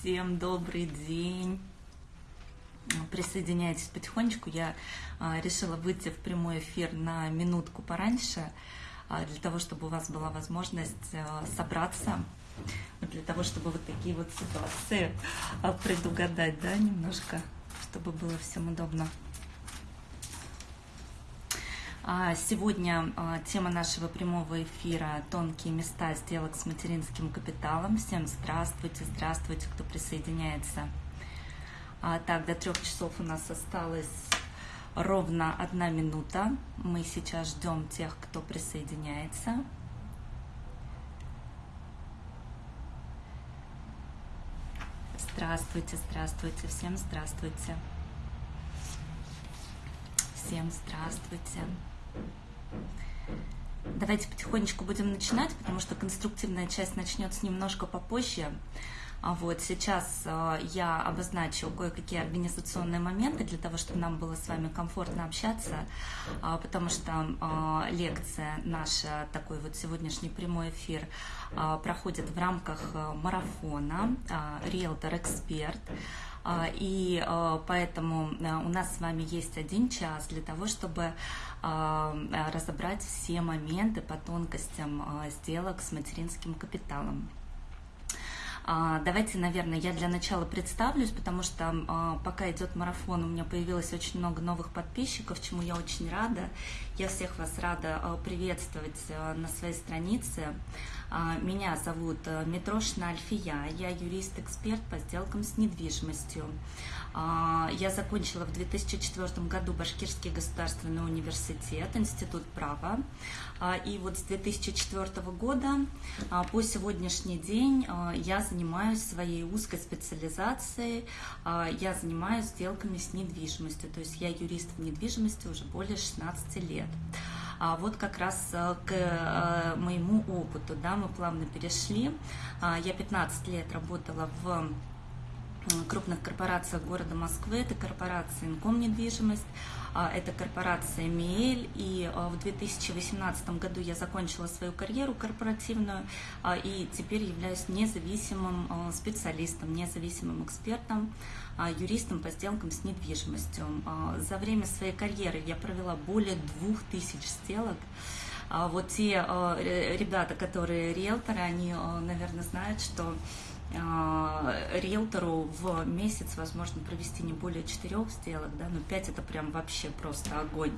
Всем добрый день. Присоединяйтесь потихонечку. Я а, решила выйти в прямой эфир на минутку пораньше, а, для того, чтобы у вас была возможность а, собраться, для того, чтобы вот такие вот ситуации предугадать, да, немножко, чтобы было всем удобно. А, сегодня а, тема нашего прямого эфира «Тонкие места сделок с материнским капиталом». Всем здравствуйте, здравствуйте, кто присоединяется. А, так, до трех часов у нас осталось ровно одна минута. Мы сейчас ждем тех, кто присоединяется. Здравствуйте, здравствуйте, всем здравствуйте. Всем здравствуйте. Давайте потихонечку будем начинать, потому что конструктивная часть начнется немножко попозже. А вот сейчас э, я обозначу кое-какие организационные моменты для того, чтобы нам было с вами комфортно общаться, а, потому что э, лекция наша, такой вот сегодняшний прямой эфир, э, проходит в рамках марафона «Риэлтор-эксперт». И поэтому у нас с вами есть один час для того, чтобы разобрать все моменты по тонкостям сделок с материнским капиталом. А, давайте, наверное, я для начала представлюсь, потому что а, пока идет марафон, у меня появилось очень много новых подписчиков, чему я очень рада. Я всех вас рада а, приветствовать на своей странице. Меня зовут Митрошина Альфия, я юрист-эксперт по сделкам с недвижимостью. Я закончила в 2004 году Башкирский государственный университет, Институт права. И вот с 2004 года по сегодняшний день я занимаюсь своей узкой специализацией, а, я занимаюсь сделками с недвижимостью, то есть я юрист в недвижимости уже более 16 лет. А вот как раз э, к э, моему опыту, да, мы плавно перешли. А, я 15 лет работала в крупных корпорациях города Москвы, это корпорация «Инком недвижимость», а, это корпорация «Миэль», и а, в 2018 году я закончила свою карьеру корпоративную, а, и теперь являюсь независимым специалистом, независимым экспертом, юристом по сделкам с недвижимостью. За время своей карьеры я провела более двух тысяч сделок, вот те ребята, которые риэлторы, они, наверное, знают, что риэлтору в месяц возможно провести не более четырех сделок, да, но пять это прям вообще просто огонь.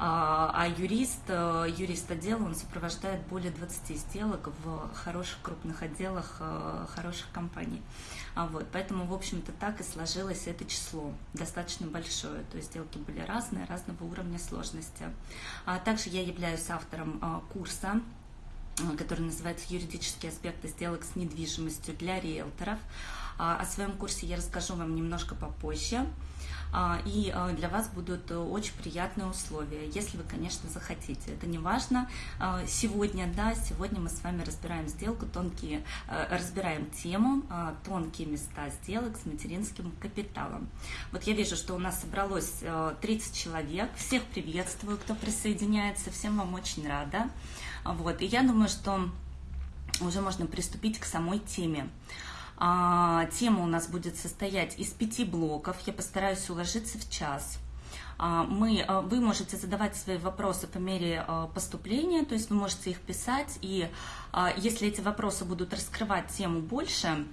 А, а юрист, э, юрист отдела, он сопровождает более 20 сделок в хороших крупных отделах э, хороших компаний. А вот, поэтому, в общем-то, так и сложилось это число, достаточно большое. То есть сделки были разные, разного уровня сложности. А также я являюсь автором э, курса Э, который называется «Юридические аспекты сделок с недвижимостью для риэлторов». А, о своем курсе я расскажу вам немножко попозже. А, и э, для вас будут очень приятные условия, если вы, конечно, захотите. Это не важно. А, сегодня, да, сегодня мы с вами разбираем сделку, тонкие, э, разбираем тему тонкие места сделок с материнским капиталом. Вот я вижу, что у нас собралось 30 человек. Всех приветствую, кто присоединяется. Всем вам очень рада. Вот, и я думаю, что уже можно приступить к самой теме. А, тема у нас будет состоять из пяти блоков. Я постараюсь уложиться в час. А, мы, а, вы можете задавать свои вопросы по мере а, поступления, то есть вы можете их писать, и если эти вопросы будут раскрывать тему больше, а,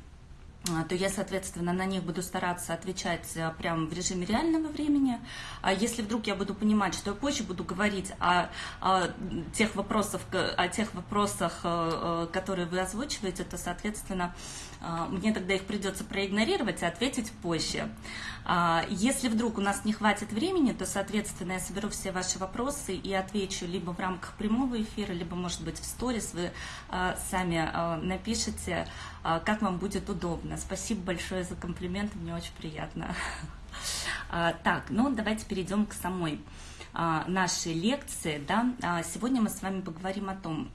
то я, соответственно, на них буду стараться отвечать э, прямо в режиме реального времени. А если вдруг я буду понимать, что я позже буду говорить о, о тех вопросах, о тех вопросах, э, э, которые вы озвучиваете, то, соответственно, мне тогда их придется проигнорировать и ответить позже. А, если вдруг у нас не хватит времени, то, соответственно, я соберу все ваши вопросы и отвечу либо в рамках прямого эфира, либо, может быть, в сторис вы сами напишите, как вам будет удобно. Спасибо большое за комплимент, мне очень приятно. А, так, ну давайте перейдем к самой а, нашей лекции. Да? А, сегодня мы с вами поговорим о том,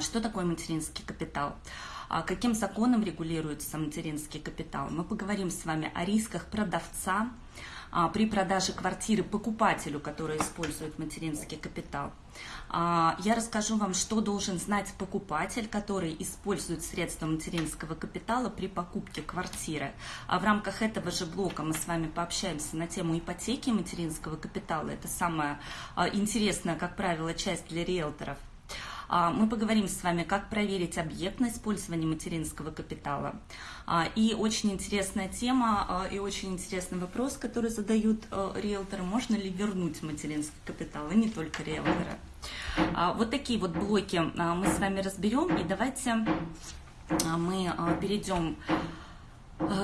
что такое материнский капитал. Каким законом регулируется материнский капитал. Мы поговорим с вами о рисках продавца, а, при продаже квартиры покупателю, который использует материнский капитал. А, я расскажу вам, что должен знать покупатель, который использует средства материнского капитала при покупке квартиры. А в рамках этого же блока мы с вами пообщаемся на тему ипотеки материнского капитала. Это самая интересная, как правило, часть для риэлторов – а, мы поговорим с вами, как проверить объект на использование материнского капитала. А, и очень интересная тема а, и очень интересный вопрос, который задают риэлторы, можно ли вернуть материнский капитал, и не только риэлторы. Вот такие вот блоки мы с вами разберем, и давайте мы перейдем Э,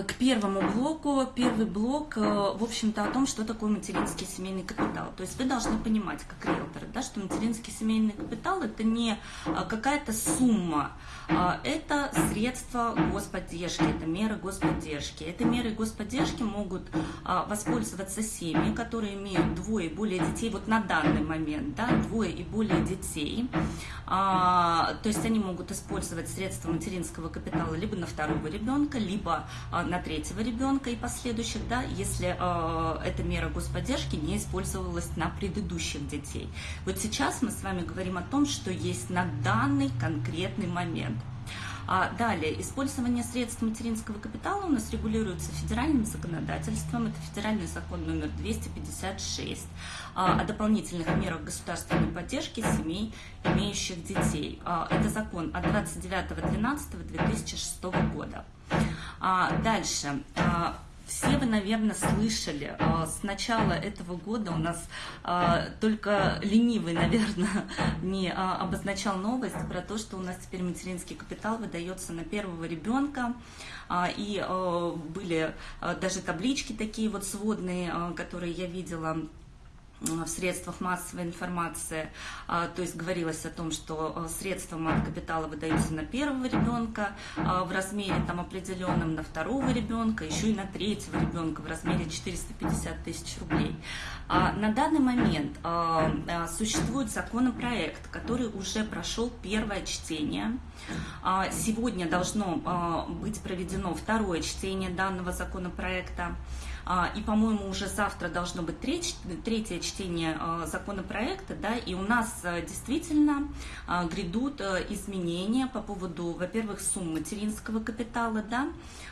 к первому блоку. Первый блок, э, в общем-то, о том, что такое материнский семейный капитал. То есть вы должны понимать, как риэлторы, да, что материнский семейный капитал – это не э, какая-то сумма, это средства господдержки, это меры господдержки. Это меры господдержки могут воспользоваться семьи, которые имеют двое и более детей, вот на данный момент, да, двое и более детей. То есть они могут использовать средства материнского капитала либо на второго ребенка, либо а, на третьего ребенка и последующих, да, если э, эта мера господдержки не использовалась на предыдущих детей. Вот сейчас мы с вами говорим о том, что есть на данный конкретный момент. А далее, использование средств материнского капитала у нас регулируется федеральным законодательством. Это федеральный закон номер 256 а, о дополнительных мерах государственной поддержки семей, имеющих детей. А, это закон от 29.12.2006 года. А, дальше. А, все вы, наверное, слышали, а, с начала этого года у нас а, только ленивый, наверное, не а, обозначал новость про то, что у нас теперь материнский капитал выдается на первого ребенка. И были даже таблички такие вот сводные, которые я видела в средствах массовой информации, а, то есть говорилось о том, что а, средства мат капитала выдаются на первого ребенка а, в размере там определенном, на второго ребенка, еще и на третьего ребенка в размере 450 тысяч рублей. На данный момент существует законопроект, который уже прошел первое чтение. Сегодня должно быть проведено второе чтение данного законопроекта. А, и, по-моему, уже завтра должно быть третье чтение а, законопроекта, да, и у нас а, действительно грядут изменения по поводу, во-первых, сумм материнского капитала, да,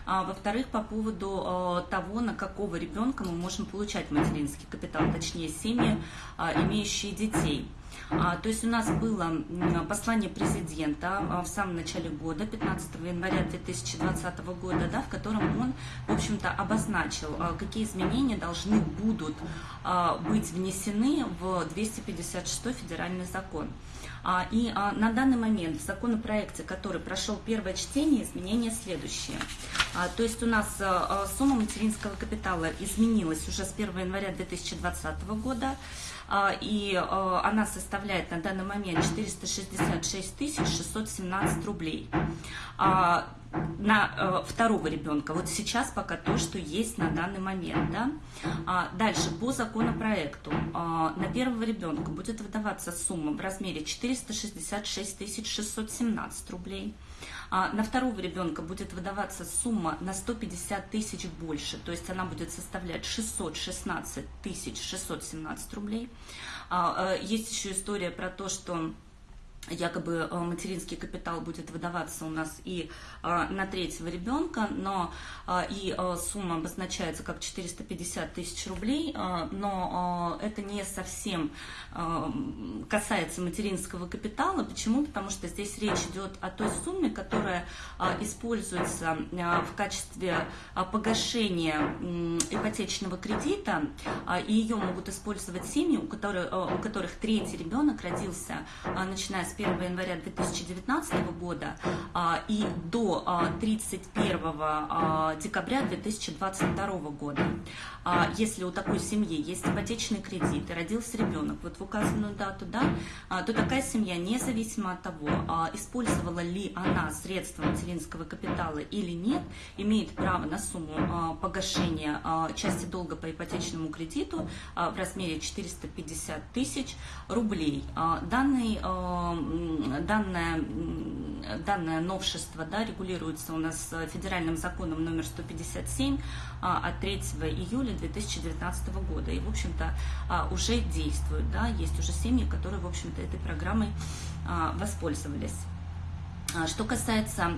во-вторых, по поводу того, на какого ребенка мы можем получать материнский капитал, точнее, семьи, имеющие детей. А, то есть у нас было послание президента а, в самом начале года, 15 января 2020 года, да, в котором он, в общем-то, обозначил, а, какие изменения должны будут быть внесены в 256 федеральный закон. И на данный момент в законопроекте, который прошел первое чтение, изменения следующие. То есть у нас сумма материнского капитала изменилась уже с 1 января 2020 года. А, и а, она составляет на данный момент 466 617 рублей а, на второго ребенка. Вот сейчас пока то, что есть на данный момент. Да? дальше, по законопроекту, на первого ребенка будет выдаваться сумма в размере 466 617 рублей. А на второго ребенка будет выдаваться сумма на 150 тысяч больше, то есть она будет составлять 616 тысяч 617 рублей. А, э, есть еще история про то, что якобы э, материнский капитал будет выдаваться у нас и э, на третьего ребенка, но э, и сумма обозначается как 450 тысяч рублей, но это не совсем касается материнского капитала. Почему? Потому что здесь речь идет о той сумме, которая используется в качестве погашения ипотечного кредита, и ее могут использовать семьи, у которых, у которых третий ребенок родился, начиная с 1 января 2019 года а, и до 31 а, а, декабря 2022 года. Если у такой семьи есть ипотечный кредит и родился ребенок вот в указанную дату, да, то такая семья, независимо от того, использовала ли она средства материнского капитала или нет, имеет право на сумму погашения части долга по ипотечному кредиту в размере 450 тысяч рублей. Данный данное, данное новшество да, регулируется у нас федеральным законом номер 157 от 3 июля 2019 года. И, в общем-то, уже действует. Да, есть уже семьи, которые, в общем-то, этой программой воспользовались. Что касается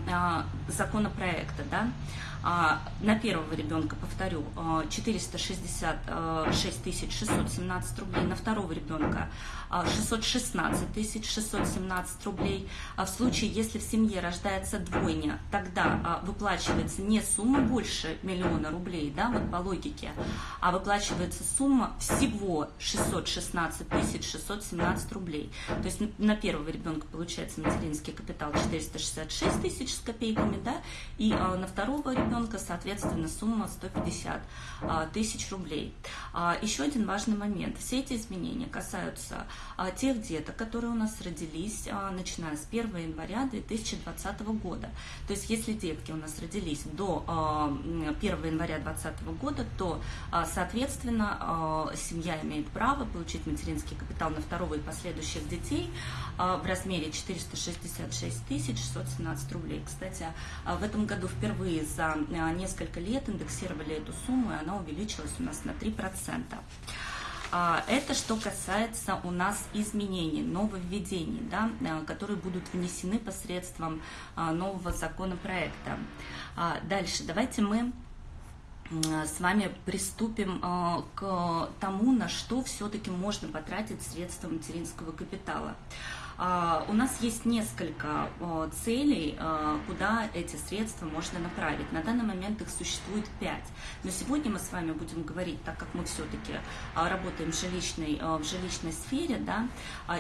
законопроекта, да, а, на первого ребенка, повторю, 466 а, 617 рублей, на второго ребенка 616 617 рублей. А в случае, если в семье рождается двойня, тогда выплачивается не сумма больше миллиона рублей, да, вот по логике, а выплачивается сумма всего 616 617 рублей. То есть на первого ребенка получается материнский капитал 466 тысяч с копейками, да, и на второго ребенка ребенка, соответственно, сумма 150 а, тысяч рублей. А, еще один важный момент. Все эти изменения касаются а, тех деток, которые у нас родились, начиная с 1 января 2020 года. То есть, если детки у нас родились до 1 января 2020 года, то, соответственно, семья имеет право получить материнский капитал на второго и последующих детей в размере 466 617 рублей. Кстати, в этом году впервые за несколько лет индексировали эту сумму, и она увеличилась у нас на 3%. А, это что касается у нас изменений, нововведений, да, э, которые будут внесены посредством а, нового законопроекта. А, дальше давайте мы с вами приступим к тому, на что все-таки можно потратить средства материнского капитала. А, у нас есть несколько целей, а, куда эти средства можно направить. На данный момент их существует пять. Но сегодня мы с вами будем говорить, так как мы все-таки а, работаем в жилищной, в жилищной сфере, да,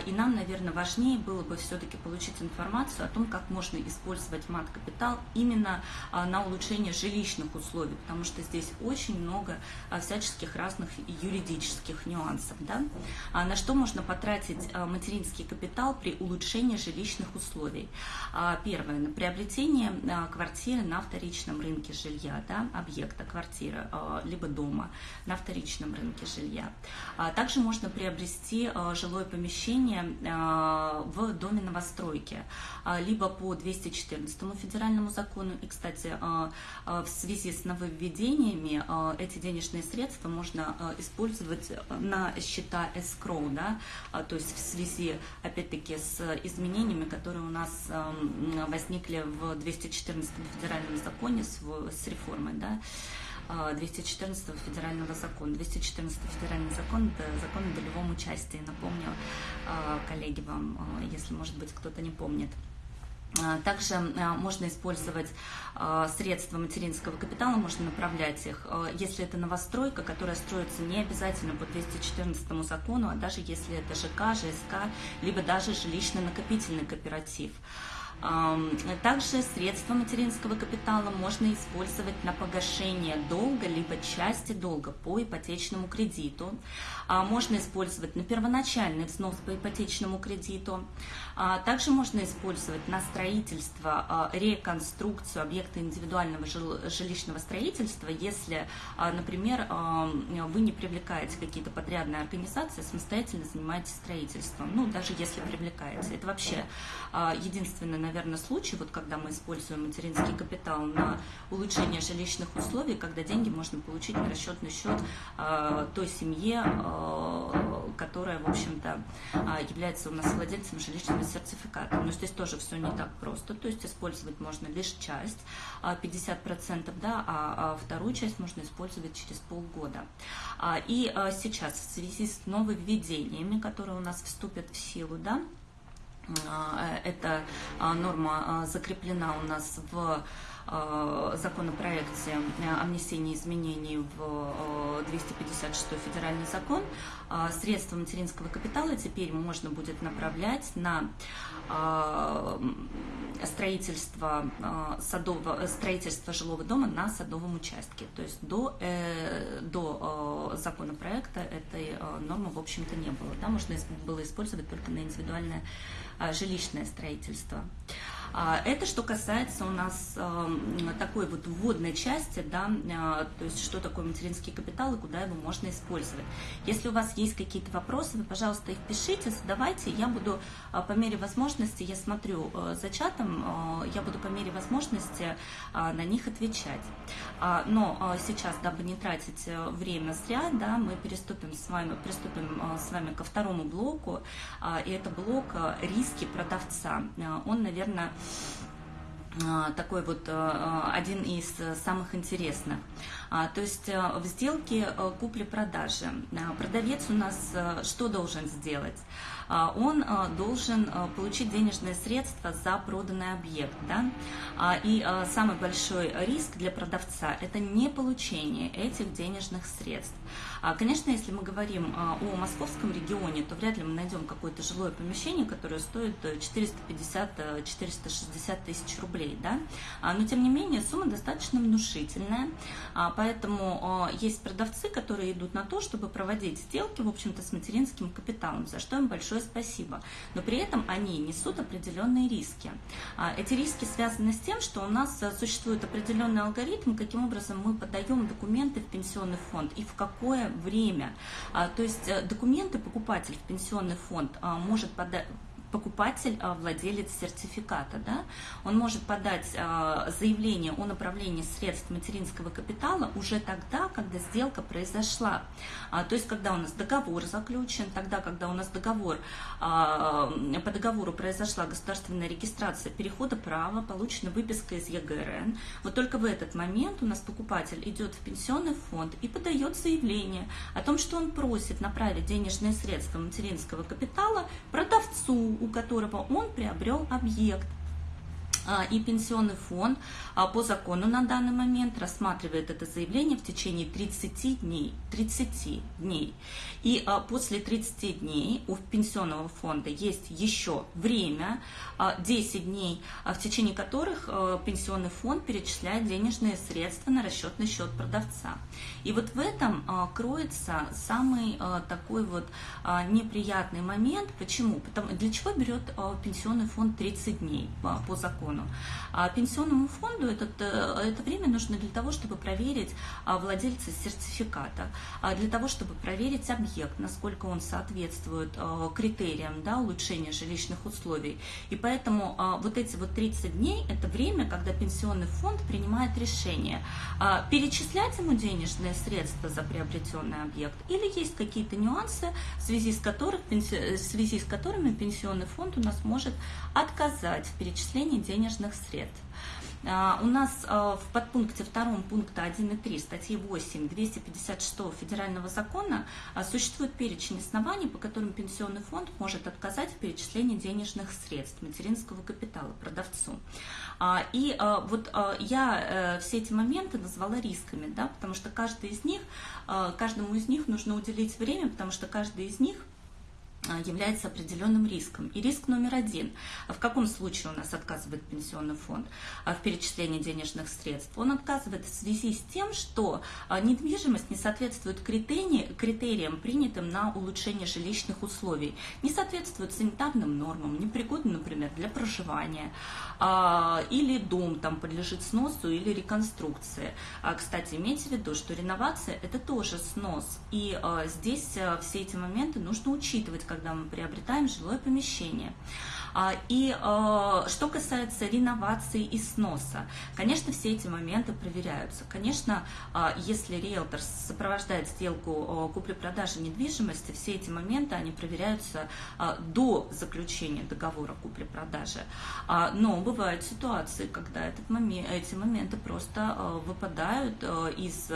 и нам, наверное, важнее было бы все-таки получить информацию о том, как можно использовать мат-капитал именно на улучшение жилищных условий, потому что здесь очень много всяческих разных юридических нюансов. Да? На что можно потратить материнский капитал при при улучшении жилищных условий. А, первое, приобретение а, квартиры на вторичном рынке жилья, да, объекта квартиры, а, либо дома на вторичном рынке жилья. Также можно приобрести жилое помещение в доме новостройки, либо по 214 федеральному закону. И, кстати, в связи с нововведениями эти денежные средства можно использовать на счета escrow, да, то есть в связи, опять-таки, с изменениями, которые у нас эм, возникли в 214 федеральном законе с, с реформой, да, 214 э, федерального закона. 214 федеральный закон – это закон о долевом участии. Напомню, э, коллеги, вам, э, если, может быть, кто-то не помнит. Также можно использовать средства материнского капитала, можно направлять их, если это новостройка, которая строится не обязательно по 214 закону, а даже если это ЖК, ЖСК, либо даже жилищно-накопительный кооператив. Также средства материнского капитала можно использовать на погашение долга, либо части долга по ипотечному кредиту. А, можно использовать на первоначальный взнос по ипотечному кредиту. А, также можно использовать на строительство, а, реконструкцию объекта индивидуального жилищного строительства, если, например, вы не привлекаете какие-то подрядные организации, самостоятельно занимаетесь строительством. Ну, даже если привлекаете. Это вообще единственный, наверное, случай, вот когда мы используем материнский капитал на улучшение жилищных условий, когда деньги можно получить на расчетный счет той семье, которая, в общем-то, является у нас владельцем жилищного сертификата. Но здесь тоже все не так просто. То есть использовать можно лишь часть, 50%, да, а вторую часть можно использовать через полгода. И сейчас в связи с нововведениями, которые у нас вступят в силу, да, эта норма закреплена у нас в законопроекте о внесении изменений в 256 федеральный закон средства материнского капитала теперь можно будет направлять на строительство, садового, строительство жилого дома на садовом участке. То есть до, э, до законопроекта этой нормы, в общем-то, не было. Да? Можно было использовать только на индивидуальное жилищное строительство. Это что касается у нас такой вот вводной части, да, то есть что такое материнский капитал и куда его можно использовать. Если у вас есть какие-то вопросы, вы, пожалуйста, их пишите, задавайте, я буду по мере возможности, я смотрю за чатом, я буду по мере возможности на них отвечать. Но сейчас, дабы не тратить э, время зря, да, мы переступим с вами, приступим с вами ко второму блоку, и это блок риски продавца. Он, наверное, такой вот один из самых интересных. То есть в сделке купли-продажи продавец у нас что должен сделать? А, он а, должен а, получить денежные средства за проданный объект. Да? И самый большой риск для продавца – это не получение этих денежных средств. Конечно, если мы говорим о московском регионе, то вряд ли мы найдем какое-то жилое помещение, которое стоит 450-460 тысяч рублей. Да? Но, тем не менее, сумма достаточно внушительная, поэтому есть продавцы, которые идут на то, чтобы проводить сделки, в общем-то, с материнским капиталом, за что им большое спасибо. Но при этом они несут определенные риски. А, эти риски связаны с тем, что у нас э, существует определенный алгоритм, каким образом мы подаем документы в пенсионный фонд и в какое время. А, то есть э, документы покупатель в пенсионный фонд а, может подать покупатель, а, владелец сертификата, да, он может подать а, заявление о направлении средств материнского капитала уже тогда, когда сделка произошла. А, то есть, когда у нас договор заключен, тогда, когда у нас договор, по договору произошла государственная регистрация перехода права, получена выписка из ЕГРН, вот только в этот момент у нас покупатель идет в пенсионный фонд и подает заявление о том, что он просит направить денежные средства материнского капитала продавцу, у которого он приобрел объект. А, и пенсионный фонд а, по закону на данный момент рассматривает это заявление в течение 30 дней. 30 дней. И а, после 30 дней у пенсионного фонда есть еще время, 10 дней, в течение которых пенсионный фонд перечисляет денежные средства на расчетный счет продавца. И вот в этом кроется самый такой вот неприятный момент. Почему? Потому, для чего берет пенсионный фонд 30 дней по закону? Закону. А пенсионному фонду этот, э, это время нужно для того, чтобы проверить а, владельца сертификата, а для того, чтобы проверить объект, насколько он соответствует а, критериям да, улучшения жилищных условий. И поэтому вот эти вот 30 дней – это время, когда пенсионный фонд принимает решение, перечислять ему денежные средства за приобретенный объект или есть какие-то нюансы, в связи с, которых, в связи с которыми пенсионный фонд у нас может отказать в перечислении денежных денежных средств. А, у нас а, в подпункте 2 пункта 1 и 3 статьи 8 256 Федерального закона а, существует перечень оснований, по которым пенсионный фонд может отказать в перечислении денежных средств материнского капитала продавцу. И вот я э, все эти моменты назвала рисками, да, потому что каждый из них, каждому из них нужно уделить время, потому что каждый из них – является определенным риском. И риск номер один. В каком случае у нас отказывает пенсионный фонд а, в перечислении денежных средств? Он отказывает в связи с тем, что а, недвижимость не соответствует критериям, принятым на улучшение жилищных условий, не соответствует санитарным нормам, непригодна, например, для проживания, или дом там подлежит сносу или реконструкции. Кстати, имейте в виду, что реновация – это тоже снос. И здесь все эти моменты нужно учитывать, когда мы приобретаем жилое помещение. А, и а, что касается реновации и сноса, конечно, все эти моменты проверяются. Конечно, а, если риэлтор сопровождает сделку купли-продажи недвижимости, все эти моменты, они проверяются до заключения договора купли-продажи. Но бывают ситуации, когда этот момент, эти моменты просто выпадают из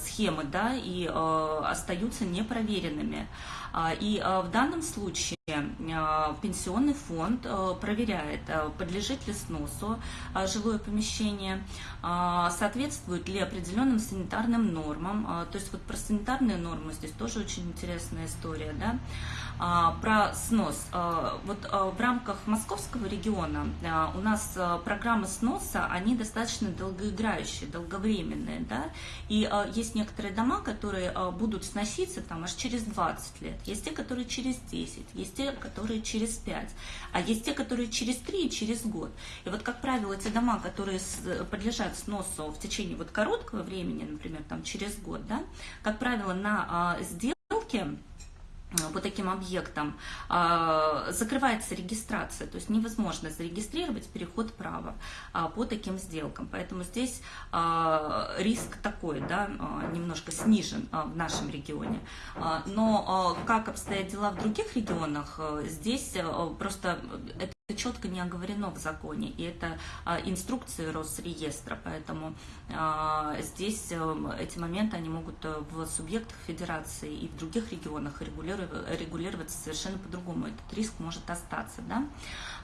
схемы да, и остаются непроверенными. И в данном случае пенсионный фонд э, проверяет, э, подлежит ли сносу жилое помещение, соответствует ли определенным санитарным нормам. То есть вот про санитарные нормы здесь тоже очень интересная история. Да? Про снос. Вот в рамках московского региона у нас программы сноса, они достаточно долгоиграющие, долговременные. Да? И есть некоторые дома, которые будут сноситься там аж через 20 лет. Есть те, которые через 10. Есть те, которые через 5, а есть те, которые через 3 и через год. И вот, как правило, те дома, которые подлежат сносу в течение вот короткого времени, например, там через год, да, как правило, на а, сделке по таким объектам а, закрывается регистрация, то есть невозможно зарегистрировать переход права а, по таким сделкам. Поэтому здесь а, риск такой, да, немножко снижен в нашем регионе. Но как обстоят дела в других регионах, здесь просто это четко не оговорено в законе, и это а, инструкции Росреестра, поэтому а, здесь а, эти моменты, они могут э, в субъектах федерации и в других регионах регулироваться совершенно по-другому, этот риск может остаться, да.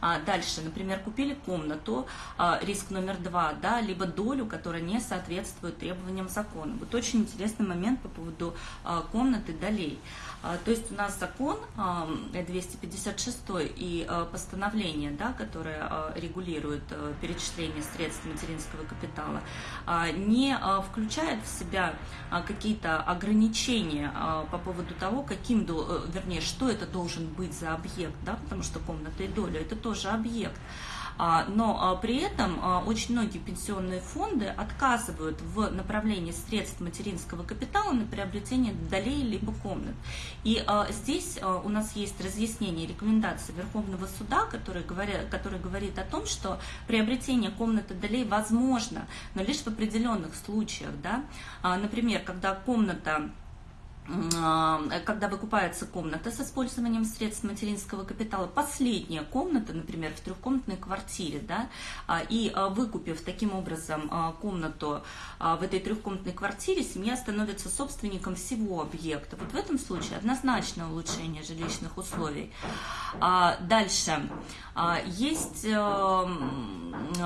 А, дальше, например, купили комнату, риск номер два, да, либо долю, которая не соответствует требованиям закона. Вот очень интересный момент по поводу комнаты долей. А, то есть у нас закон 256 и постановление, да, которое регулирует перечисление средств материнского капитала, не включает в себя какие-то ограничения по поводу того, каким, э, вернее, что это должен быть за объект, да, потому что комната и доля это тоже объект. А, но а, при этом а, очень многие пенсионные фонды отказывают в направлении средств материнского капитала на приобретение долей либо комнат. И здесь у нас есть разъяснение рекомендации Верховного суда, который, говоря, который говорит о том, что приобретение комнаты долей возможно, но лишь в определенных случаях. Да? Например, когда комната когда выкупается комната с использованием средств материнского капитала, последняя комната, например, в трехкомнатной квартире, да, а, и а, выкупив таким образом комнату в этой трехкомнатной квартире, семья становится собственником всего объекта. Вот в этом случае однозначно улучшение жилищных условий. Дальше. Есть э,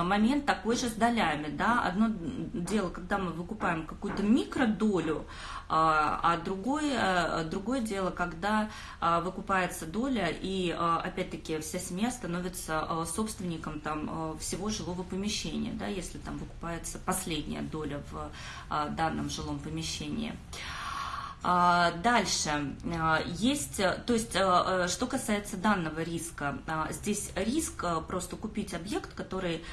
момент такой же с долями. Да? Одно дело, когда мы выкупаем какую-то микродолю, а другое, другое дело, когда выкупается доля, и опять-таки вся семья становится собственником там, всего жилого помещения, да, если там выкупается последняя доля в данном жилом помещении. А, дальше, а, есть, то есть, а, что касается данного риска, здесь риск просто купить объект, который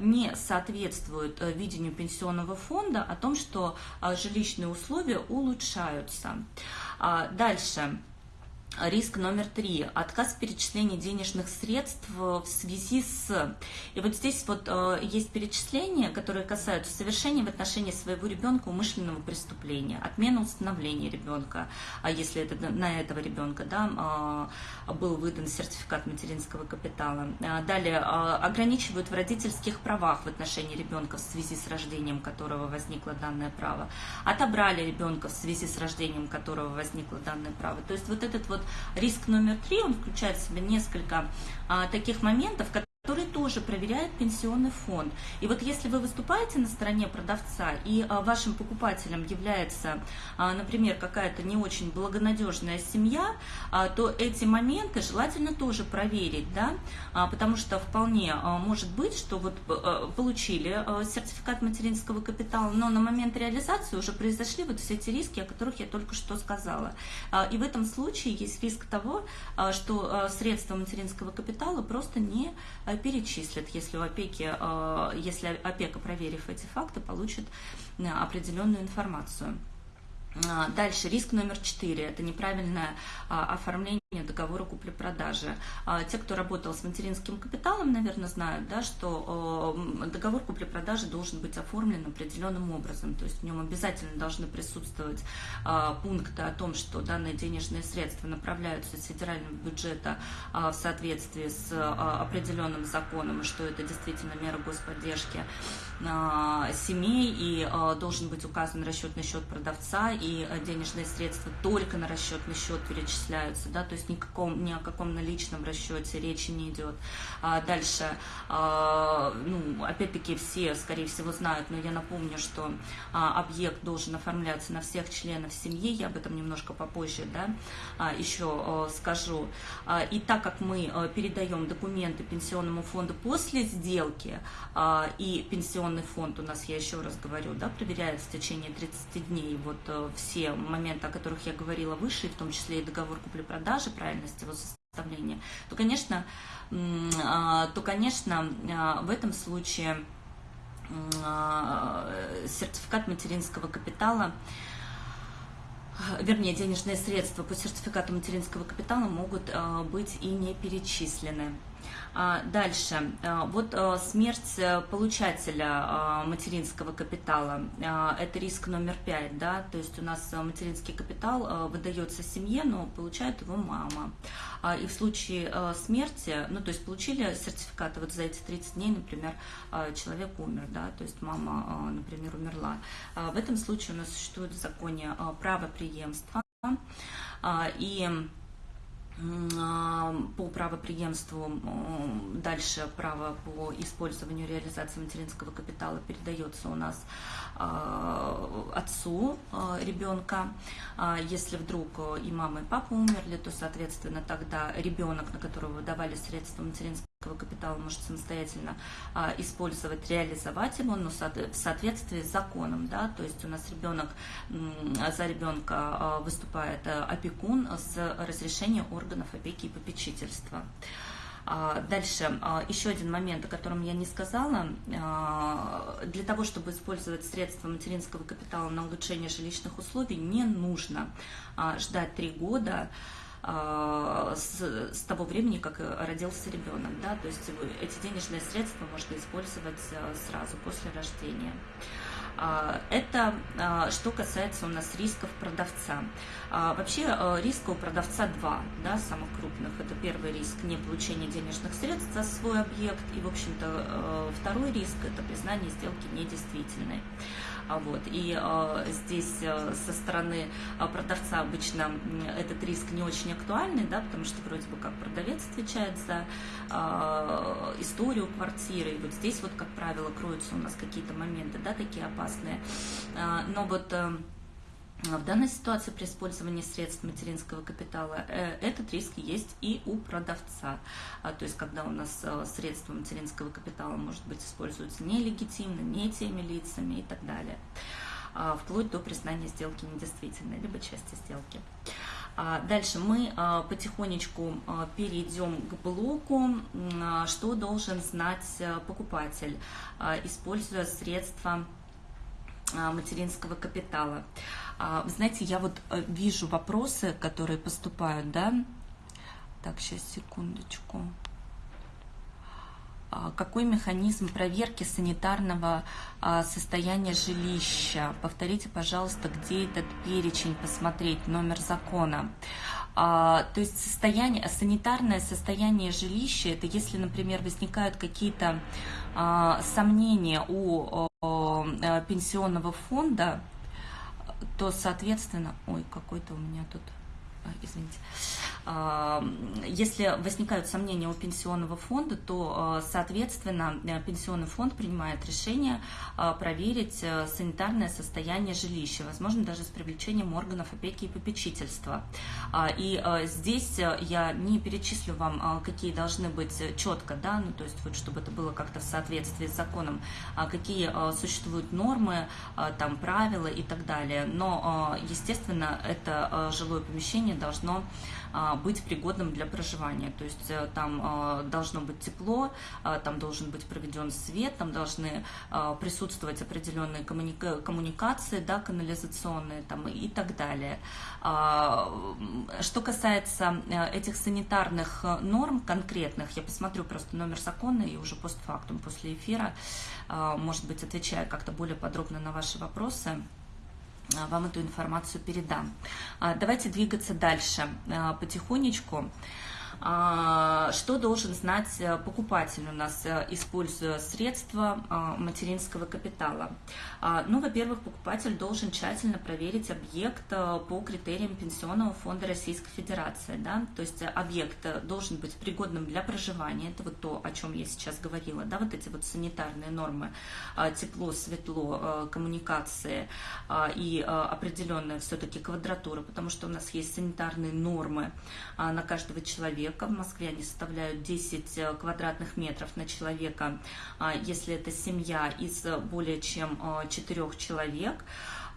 не соответствует видению пенсионного фонда о том, что жилищные условия улучшаются. Дальше. Риск номер три – отказ в перечислении денежных средств в связи с… И вот здесь вот э, есть перечисления, которые касаются совершения в отношении своего ребенка умышленного преступления, отмена установления ребенка, а если это на этого ребенка да, э, был выдан сертификат материнского капитала. Э, далее, э, ограничивают в родительских правах в отношении ребенка в связи с рождением которого возникло данное право, отобрали ребенка в связи с рождением которого возникло данное право. То есть вот этот вот риск номер три, он включает в себя несколько а, таких моментов, которые который тоже проверяет пенсионный фонд. И вот если вы выступаете на стороне продавца, и а, вашим покупателем является, а, например, какая-то не очень благонадежная семья, а, то эти моменты желательно тоже проверить, да, потому что вполне может быть, что вот получили сертификат материнского капитала, но на момент реализации уже произошли вот все эти риски, о которых я только что сказала. И в этом случае есть риск того, что средства материнского капитала просто не перечислят, если, у опеки, э, если опека, проверив эти факты, получит э, определенную информацию. А, дальше, риск номер четыре – это неправильное а, оформление договора купли-продажи. А, те, кто работал с материнским капиталом, наверное, знают, да, что договор купли-продажи должен быть оформлен определенным образом. То есть в нем обязательно должны присутствовать пункты о том, что данные денежные средства направляются из федерального бюджета в соответствии с определенным законом, и что это действительно мера господдержки семей, и должен быть указан расчетный счет продавца, и э, денежные средства только на расчетный счет перечисляются, да, то есть никаком, ни о каком наличном расчете речи не идет. А дальше, а, ну, опять-таки все, скорее всего, знают, но я напомню, что а, объект должен оформляться на всех членов семьи, я об этом немножко попозже, да, а, еще а, скажу. А, и так как мы а, передаем документы пенсионному фонду после сделки, а, и пенсионный фонд у нас, я еще раз говорю, да, проверяет в течение 30 дней вот все моменты, о которых я говорила выше, в том числе и договор купли-продажи, правильность его представление, то, конечно, то, конечно, в этом случае сертификат материнского капитала вернее, денежные средства по сертификату материнского капитала могут быть и не перечислены. А, дальше. А, вот а, смерть э, получателя материнского капитала. Это риск номер пять. Да? То есть у нас материнский капитал выдается семье, но получает его мама. И в случае смерти, ну то есть получили сертификаты вот за эти 30 дней, например, человек умер, да, то есть мама, например, умерла. В этом случае у нас существует в законе право преемства. И по правоприемству дальше право по использованию реализации материнского капитала передается у нас а, отцу а, ребенка. А, если вдруг и мама, и папа умерли, то, соответственно, тогда ребенок, на которого выдавали средства материнского капитала, может самостоятельно использовать, реализовать его, но в соответствии с законом. Да? То есть у нас ребенок, за ребенка выступает опекун с разрешения органов опеки и попечительства. А, дальше, а, еще один момент, о котором я не сказала. А, для того, чтобы использовать средства материнского капитала на улучшение жилищных условий, не нужно ждать три года с, с того времени, как родился ребенок. Да? То есть эти денежные средства можно использовать сразу после рождения. А, это а, что касается у нас рисков продавца. А, вообще риска у продавца два, да, самых крупных. Это первый риск не получения денежных средств за свой объект. И, в общем-то, второй риск – это признание сделки недействительной. Вот. И э, здесь э, со стороны э, продавца обычно этот риск не очень актуальный, да, потому что вроде бы как продавец отвечает за э, историю квартиры. И вот здесь вот, как правило, кроются у нас какие-то моменты, да, такие опасные. Э, но вот... Э, в данной ситуации при использовании средств материнского капитала э, этот риск есть и у продавца. А, то есть, когда у нас э, средства материнского капитала, может быть, используются нелегитимно, не теми лицами и так далее, а, вплоть до признания сделки недействительной, либо части сделки. А, дальше мы потихонечку перейдем к блоку, что должен знать э, покупатель, используя средства материнского капитала. А, знаете, я вот э, вижу вопросы, которые поступают, да? Так, сейчас, секундочку. А, какой механизм проверки санитарного а, состояния жилища? Повторите, пожалуйста, где этот перечень посмотреть, номер закона. То есть состояние, санитарное состояние жилища, это если, например, возникают какие-то сомнения у э, пенсионного фонда, то, соответственно, ой, какой-то у меня тут, извините, если возникают сомнения у пенсионного фонда, то, а, соответственно, э, пенсионный фонд принимает решение а, проверить э, санитарное состояние жилища, возможно, даже с привлечением органов опеки и попечительства. А, и здесь э, я не перечислю вам, какие должны быть четко, да, ну, то есть вот, чтобы это было как-то в соответствии с законом, какие существуют нормы, там, правила и так далее. Но, естественно, это жилое помещение должно а, быть пригодным для проживания. То есть э, там а, должно быть тепло, а, там должен быть проведен свет, там должны присутствовать определенные коммуника коммуникации, да, канализационные там, и так далее. Что касается э, этих санитарных э, норм конкретных, я посмотрю просто номер закона и уже постфактум, после эфира, может быть, отвечаю как-то более подробно на ваши вопросы. А, вам эту информацию передам. А, давайте двигаться дальше а, потихонечку. А, что должен знать э, покупатель у нас, э, используя средства а, материнского капитала? А, ну, во-первых, покупатель должен тщательно проверить объект э, по критериям Пенсионного фонда Российской Федерации. Да? То есть объект должен быть пригодным для проживания. Это вот то, о чем я сейчас говорила. Да? Вот эти вот санитарные нормы. Тепло, светло, коммуникации и определенная все-таки квадратура, потому что у нас есть санитарные нормы на каждого человека человека. В Москве они составляют 10 э, квадратных метров на человека, а, если это семья из более чем 4 э, человек.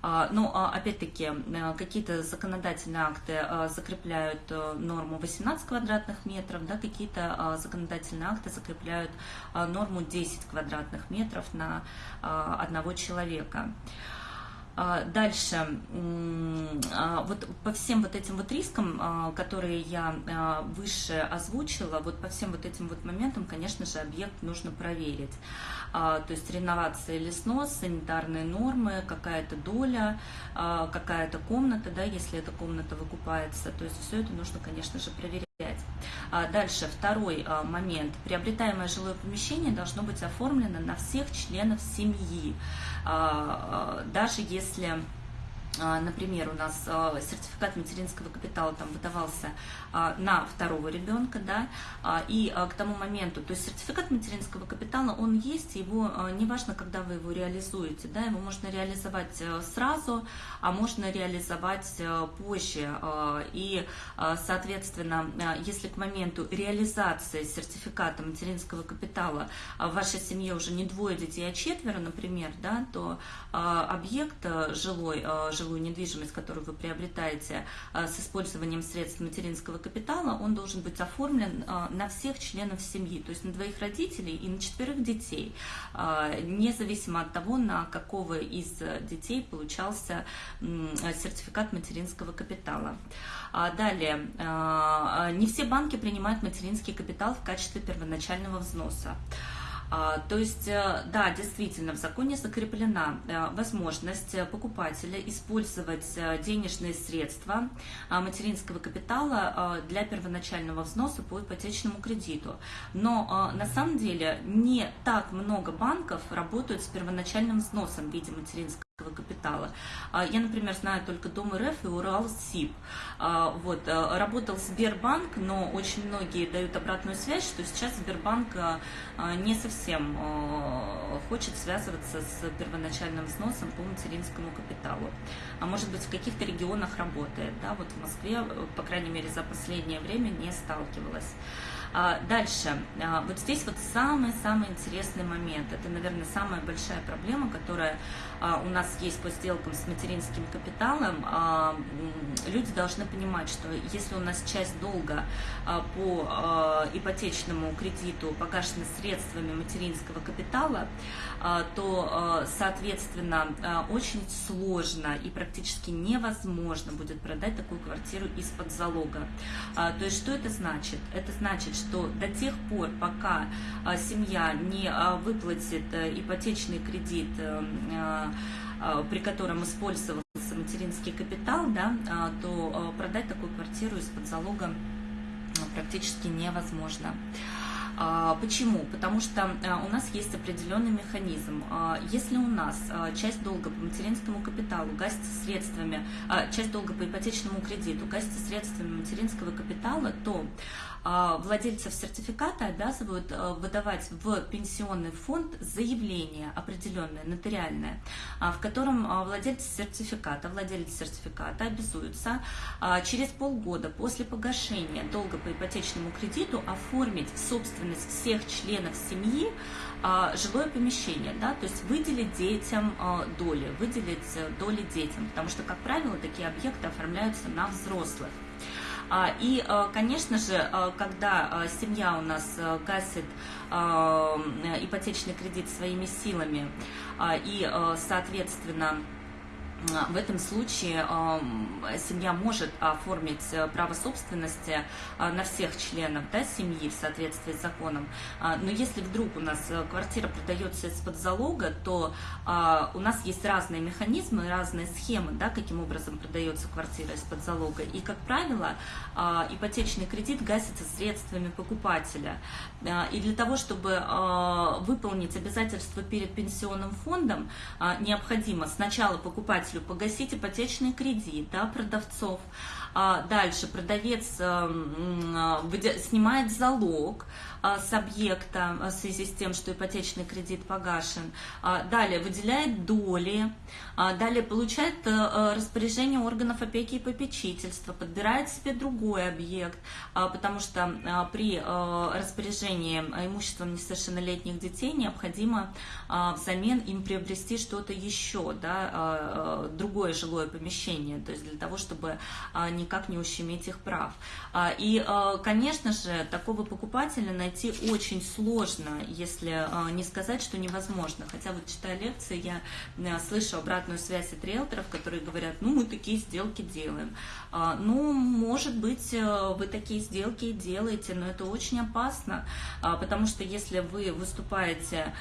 Но, опять-таки, какие-то законодательные акты закрепляют норму 18 квадратных метров, да, какие-то законодательные акты закрепляют норму 10 квадратных метров на одного человека. А, дальше, а, вот по всем вот этим вот рискам, а, которые я выше озвучила, вот по всем вот этим вот моментам, конечно же, объект нужно проверить. То есть реновация или снос, санитарные нормы, какая-то доля, какая-то комната, да, если эта комната выкупается. То есть все это нужно, конечно же, проверять. Дальше, второй момент. Приобретаемое жилое помещение должно быть оформлено на всех членов семьи. Даже если а, например, у нас а, сертификат материнского капитала там выдавался а, на второго ребенка, да, и к тому моменту, то есть сертификат материнского капитала, он есть, его неважно, когда вы его реализуете, да, его можно реализовать сразу, а можно реализовать позже, и, соответственно, если к моменту реализации сертификата материнского капитала в вашей семье уже не двое детей, а четверо, например, да, то объект жилой, жилой жилую недвижимость, которую вы приобретаете а, с использованием средств материнского капитала, он должен быть оформлен а, на всех членов семьи, то есть на двоих родителей и на четверых детей, а, независимо от того, на какого из детей получался сертификат материнского капитала. Далее, не все банки принимают материнский капитал в качестве первоначального взноса. А, то есть, э, да, действительно, в законе закреплена э, возможность покупателя использовать э, денежные средства а, материнского капитала для первоначального взноса по ипотечному кредиту. Но на самом деле не так много банков работают с первоначальным взносом в виде материнского капитала. А, я, например, знаю только Дом РФ и Урал СИП. А, вот, э, работал Сбербанк, но очень многие дают обратную связь, что сейчас Сбербанк э, не совсем э, хочет связываться с первоначальным взносом по материнскому капиталу. А может быть, в каких-то регионах работает. Да? Вот в Москве, по крайней мере, за последнее время не сталкивалась. А, дальше, а, вот здесь вот самый-самый интересный момент. Это, наверное, самая большая проблема, которая а, у нас есть по сделкам с материнским капиталом. Люди должны понимать, что если у нас часть долга по ипотечному кредиту погашена средствами материнского капитала, то, соответственно, очень сложно и практически невозможно будет продать такую квартиру из-под залога. То есть, что это значит? Это значит, что до тех пор, пока а, семья не а, выплатит э, ипотечный кредит, э, а, при котором использовался материнский капитал, да, то продать такую квартиру из-под залога практически невозможно. Почему? Потому что у нас есть определенный механизм. Если у нас часть долга по материнскому капиталу гасится средствами, часть долга по ипотечному кредиту гасится средствами материнского капитала, то а, владельцев сертификата обязывают э, выдавать в пенсионный фонд заявление определенное, нотариальное, а, в котором а, владелец сертификата, владелец сертификата обязуется через полгода после погашения долга по ипотечному кредиту оформить собственность всех членов семьи жилое помещение, да, то есть выделить детям доли, выделить э, доли детям, потому что, как правило, такие объекты оформляются на взрослых. А, и, э, конечно же, э, когда э, семья у нас гасит ипотечный кредит своими силами и, соответственно, а, в этом случае семья может оформить э, право собственности а, на всех членов да, семьи в соответствии с законом. А, но если вдруг у нас э, квартира продается из-под залога, то у нас есть разные механизмы, разные схемы, да, каким образом продается квартира из-под залога. И, как правило, ипотечный кредит гасится средствами покупателя. И для того, чтобы выполнить обязательства перед пенсионным фондом, необходимо сначала покупателю покупателю погасить ипотечный кредит да, продавцов. А дальше продавец эм, а, снимает залог, с объекта а, в связи с тем, что ипотечный кредит погашен. А, далее выделяет доли, далее получает э, э, распоряжение органов опеки и попечительства, подбирает себе другой объект, потому что при э, распоряжении имуществом несовершеннолетних детей необходимо взамен им приобрести что-то еще, да, другое жилое помещение, то есть для того, чтобы никак не ущемить их прав. И, конечно же, такого покупателя найти очень сложно, если не сказать, что невозможно. Хотя вот читая лекции, я слышу обратную связь от риэлторов, которые говорят, ну, мы такие сделки делаем. Ну, может быть, вы такие сделки делаете, но это очень опасно, потому что если вы выступаете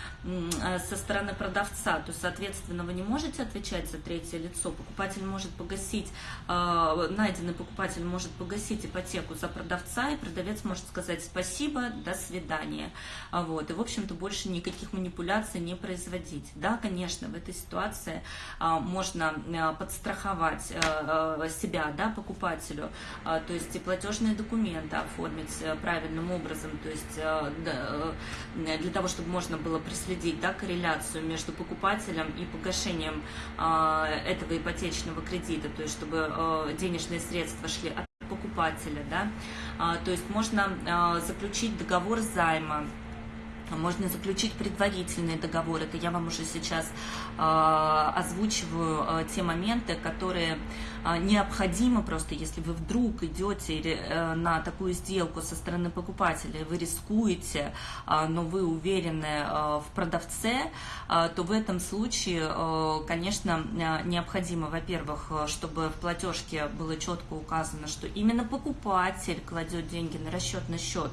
со стороны продавца, то, соответственно, вы не можете отвечать за третье лицо. Покупатель может погасить, найденный покупатель может погасить ипотеку за продавца, и продавец может сказать спасибо, до свидания. Вот. И, в общем-то, больше никаких манипуляций не производить. Да, конечно, в этой ситуации можно подстраховать себя, да, покупателю, то есть и платежные документы оформить э, правильным образом, то есть э, э, для того, чтобы можно было проследить да, корреляцию между покупателем и погашением этого ипотечного кредита, то есть чтобы денежные средства шли от покупателя, да, то есть можно заключить договор займа, можно заключить предварительный договор. Это я вам уже сейчас э, озвучиваю э, те моменты, которые э, необходимы просто, если вы вдруг идете э, на такую сделку со стороны покупателя, вы рискуете, э, но вы уверены э, в продавце, э, то в этом случае, э, конечно, необходимо, во-первых, чтобы в платежке было четко указано, что именно покупатель кладет деньги на расчетный счет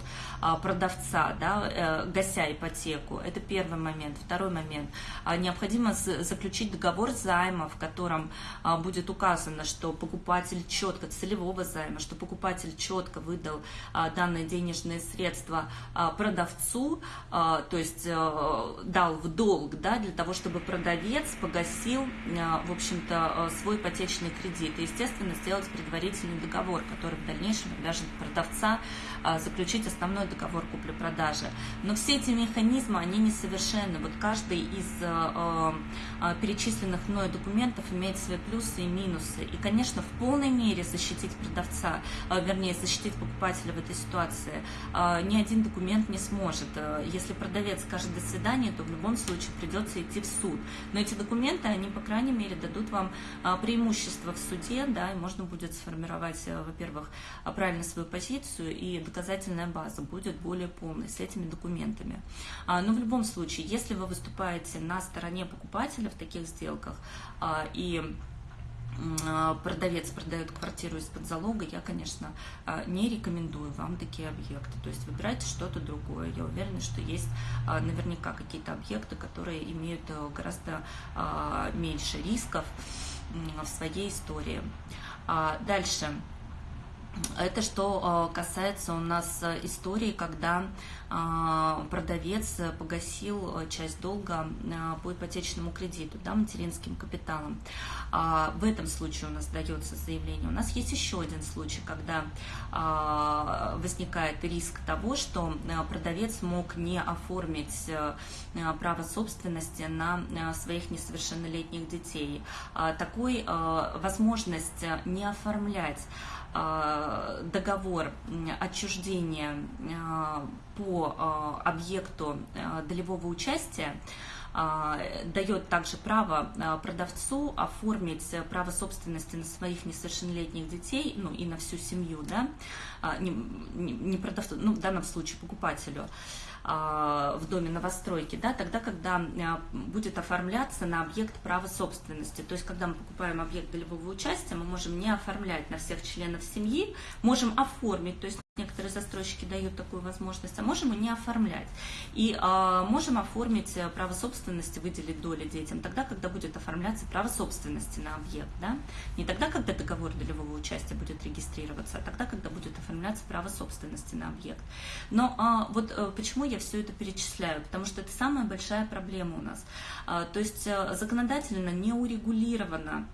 продавца, да, гася ипотеку. Это первый момент. Второй момент. А, необходимо заключить договор займа, в котором а, будет указано, что покупатель четко, целевого займа, что покупатель четко выдал а, данные денежные средства продавцу, то есть дал в долг, да, для того, чтобы продавец погасил, в общем-то, свой ипотечный кредит. И, естественно, сделать предварительный договор, который в дальнейшем обяжет продавца заключить основной договор купли-продажи. Но все эти механизмы, они несовершенны. Вот каждый из э, э, перечисленных мной документов имеет свои плюсы и минусы. И, конечно, в полной мере защитить продавца, э, вернее, защитить покупателя в этой ситуации э, ни один документ не сможет. Э, если продавец скажет «до свидания», то в любом случае придется идти в суд. Но эти документы, они, по крайней мере, дадут вам преимущество в суде, да, и можно будет сформировать, во-первых, правильно свою позицию, и доказательная база будет более полной с этими документами. А, но в любом случае, если вы выступаете на стороне покупателя в таких сделках и продавец продает квартиру из-под залога, я, конечно, не рекомендую вам такие объекты. То есть выбирайте что-то другое. Я уверена, что есть наверняка какие-то объекты, которые имеют э, гораздо меньше рисков в своей истории. Дальше. Это что э, касается у нас э, истории, когда э, продавец погасил часть долга по ипотечному кредиту, да, материнским капиталом. А, в этом случае у нас дается заявление. У нас есть еще один случай, когда возникает риск того, что продавец мог не оформить право собственности на своих несовершеннолетних детей. А, такой возможность не оформлять договор отчуждения э, по э, объекту долевого участия дает также право продавцу оформить право собственности на своих несовершеннолетних детей, ну и на всю семью, да, не, не продавцу, ну в данном случае покупателю, а, в доме новостройки, да, тогда, когда а, будет оформляться на объект права собственности. То есть, когда мы покупаем объект долевого участия, мы можем не оформлять на всех членов семьи, можем оформить, то есть Некоторые застройщики дают такую возможность, а можем и не оформлять. И э, можем оформить э, право собственности, выделить доли детям тогда, когда будет оформляться право собственности на объект. Да? Не тогда, когда договор долевого участия будет регистрироваться, а тогда, когда будет оформляться право собственности на объект. Но э, вот э, почему я все это перечисляю? Потому что это самая большая проблема у нас. Э, то есть э, законодательно не урегулировано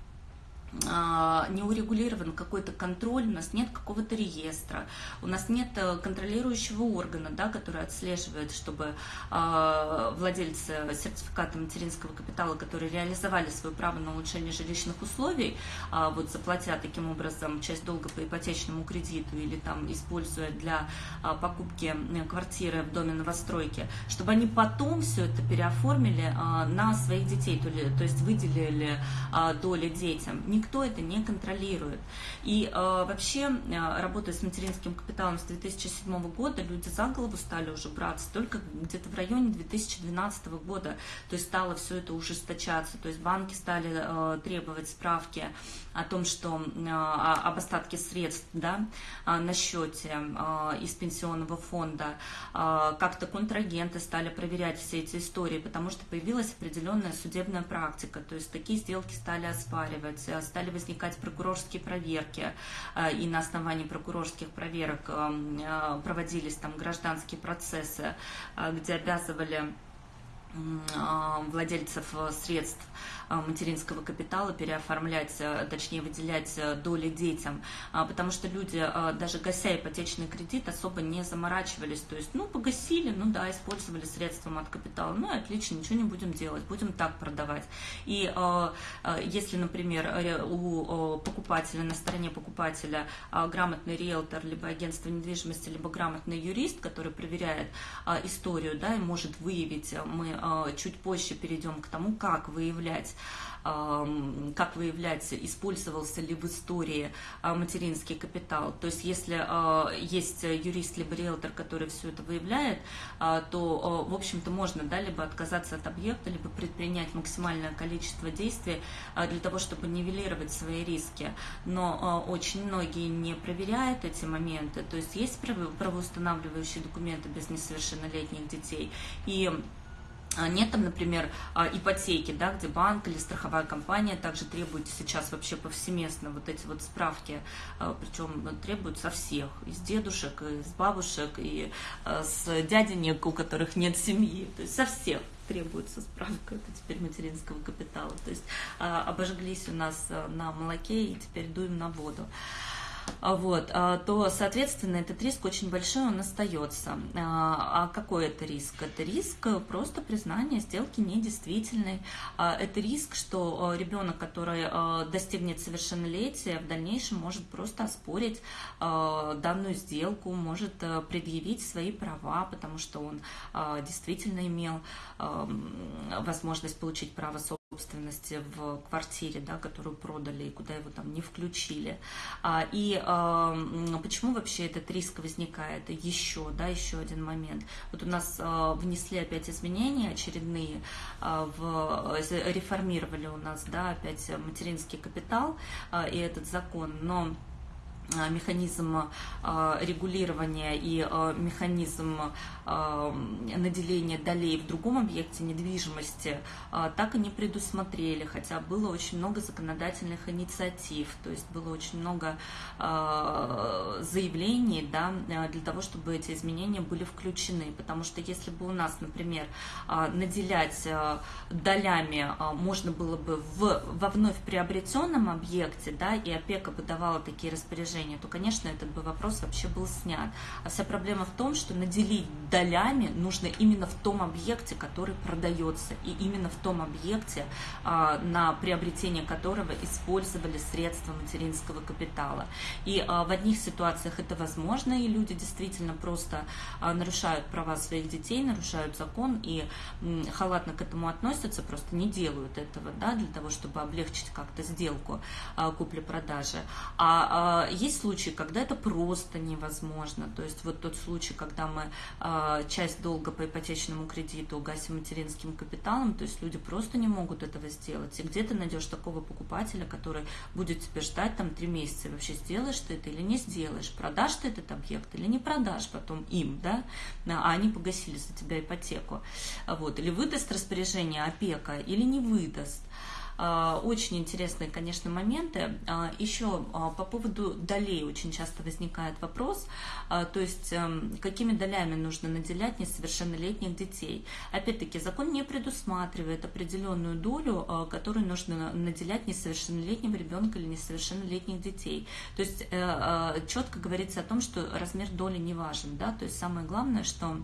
не урегулирован какой-то контроль, у нас нет какого-то реестра, у нас нет э, контролирующего органа, да, который отслеживает, чтобы э, владельцы сертификата материнского капитала, которые реализовали свое право на улучшение жилищных условий, э, вот заплатя таким образом часть долга по ипотечному кредиту или там используя для э, покупки квартиры в доме новостройки, чтобы они потом все это переоформили э, на своих детей, то, то есть выделили э, доли детям никто это не контролирует. И э, вообще, э, работая с материнским капиталом с 2007 года, люди за голову стали уже браться только где-то в районе 2012 года. То есть стало все это ужесточаться. То есть банки стали э, требовать справки о том, что э, об остатке средств да, э, на счете э, из пенсионного фонда. Как-то контрагенты стали проверять все эти истории, потому что появилась определенная судебная практика. То есть такие сделки стали оспаривать, стали возникать прокурорские проверки, и на основании прокурорских проверок проводились там гражданские процессы, где обязывали владельцев средств материнского капитала переоформлять, э, точнее выделять э, доли детям, а, потому что люди, а, даже гася ипотечный кредит, особо не заморачивались, то есть, ну, погасили, ну да, использовали средства от капитала, ну, отлично, ничего не будем делать, будем так продавать. И если, например, у покупателя, на стороне покупателя грамотный риэлтор, либо агентство недвижимости, либо грамотный юрист, который проверяет историю, да, и может выявить, мы чуть позже перейдем к тому, как выявлять как выявлять, использовался ли в истории а, материнский капитал. То есть если а, есть юрист либо риэлтор, который все это выявляет, а, то, в общем-то, можно да, либо отказаться от объекта, либо предпринять максимальное количество действий для того, чтобы нивелировать свои риски. Но очень многие не проверяют эти моменты. То есть есть правоустанавливающие документы без несовершеннолетних детей. И нет там, например, а, ипотеки, да, где банк или страховая компания также требует сейчас вообще повсеместно вот эти вот справки, а, причем требуют со всех, из дедушек, из бабушек, и с дяденек, у которых нет семьи, то есть со всех требуется справка, это теперь материнского капитала. То есть обожглись у нас на молоке и теперь дуем на воду. А, вот, а, то, соответственно, этот риск очень большой, он остается. А, а какой это риск? Это риск просто признания сделки недействительной. Это риск, что ребенок, который достигнет совершеннолетия, в дальнейшем может просто оспорить данную сделку, может предъявить свои права, потому что он действительно имел возможность получить право собственности собственности в квартире, да, которую продали и куда его там не включили. А, и почему вообще этот риск возникает? Еще, да, еще один момент. Вот у нас а, внесли опять изменения очередные, а, в, реформировали у нас, да, опять материнский капитал и этот закон, но механизм э, регулирования и э, механизм наделения долей в другом объекте недвижимости так и не предусмотрели, хотя было очень много законодательных инициатив, то есть было очень много заявлений да, для того, чтобы эти изменения были включены, потому что если бы у нас, например, наделять долями можно было бы в, во вновь приобретенном объекте, да, и опека бы давала такие распоряжения, положение, то, конечно, этот бы вопрос вообще был снят. А вся проблема в том, что наделить долями нужно именно в том объекте, который продается, и именно в том объекте, а, на приобретение которого использовали средства материнского капитала. И а, в одних ситуациях это возможно, и люди действительно просто а, нарушают права своих детей, нарушают закон и халатно к этому относятся, просто не делают этого, да, для того, чтобы облегчить как-то сделку купли-продажи. А есть есть случаи, когда это просто невозможно. То есть вот тот случай, когда мы э, часть долга по ипотечному кредиту гасим материнским капиталом, то есть люди просто не могут этого сделать. И где ты найдешь такого покупателя, который будет тебе ждать там три месяца, вообще сделаешь ты это или не сделаешь, продашь ты этот объект или не продашь потом им, да, а они погасили за тебя ипотеку. Вот. Или выдаст распоряжение опека или не выдаст. Очень интересные, конечно, моменты. Еще по поводу долей очень часто возникает вопрос, то есть эм, какими долями нужно наделять несовершеннолетних детей. Опять-таки, закон не предусматривает определенную долю, которую нужно наделять несовершеннолетнего ребенка или несовершеннолетних детей. То есть четко говорится о том, что размер доли не важен, да, то есть самое главное, что а,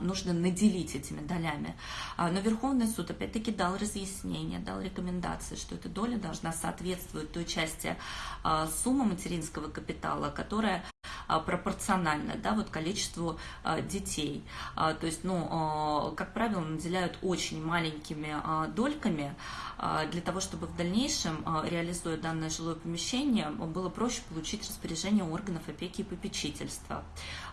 нужно наделить этими долями. А, но Верховный суд опять-таки дал разъяснение, дал рекомендации, что эта доля должна соответствовать той части а, суммы материнского капитала, которая пропорционально да, вот количеству детей. То есть, ну, как правило, наделяют очень маленькими дольками для того, чтобы в дальнейшем, реализуя данное жилое помещение, было проще получить распоряжение органов опеки и попечительства.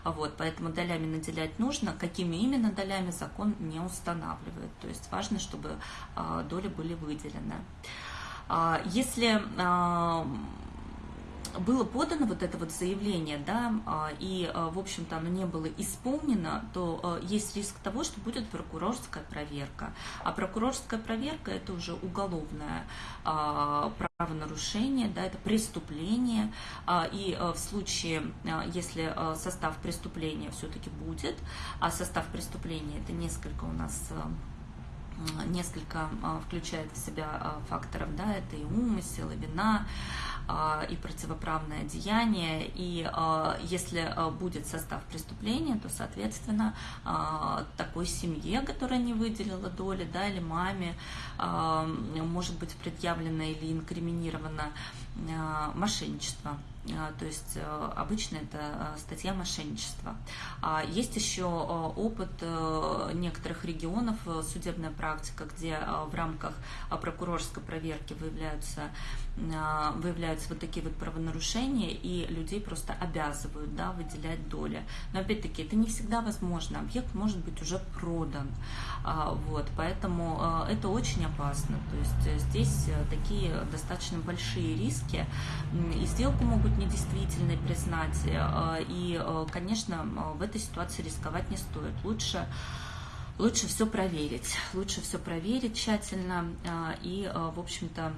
Вот, поэтому долями наделять нужно. Какими именно долями закон не устанавливает. То есть важно, чтобы доли были выделены. Если было подано вот это вот заявление, да, а, и, а, в общем-то, оно не было исполнено, то а, есть риск того, что будет прокурорская проверка. А прокурорская проверка – это уже уголовное правонарушение, да, это преступление, и в случае, если состав преступления все-таки будет, а состав преступления – это несколько у нас несколько включает в себя факторов, да, это и умысел, и вина, и противоправное деяние, и если будет состав преступления, то, соответственно, такой семье, которая не выделила доли, да, или маме, может быть предъявлено или инкриминировано мошенничество. То есть обычно это статья мошенничества. Есть еще опыт некоторых регионов, судебная практика, где в рамках прокурорской проверки выявляются а, выявляются вот такие вот правонарушения, и людей просто обязывают да, выделять доли. Но опять-таки это не всегда возможно. Объект может быть уже продан. А, вот, поэтому а, это очень опасно. То есть э, здесь э, такие достаточно большие риски. И сделку могут недействительной признать. Э, и, конечно, в этой ситуации рисковать не стоит. Лучше лучше все проверить, лучше все проверить тщательно и, в общем-то,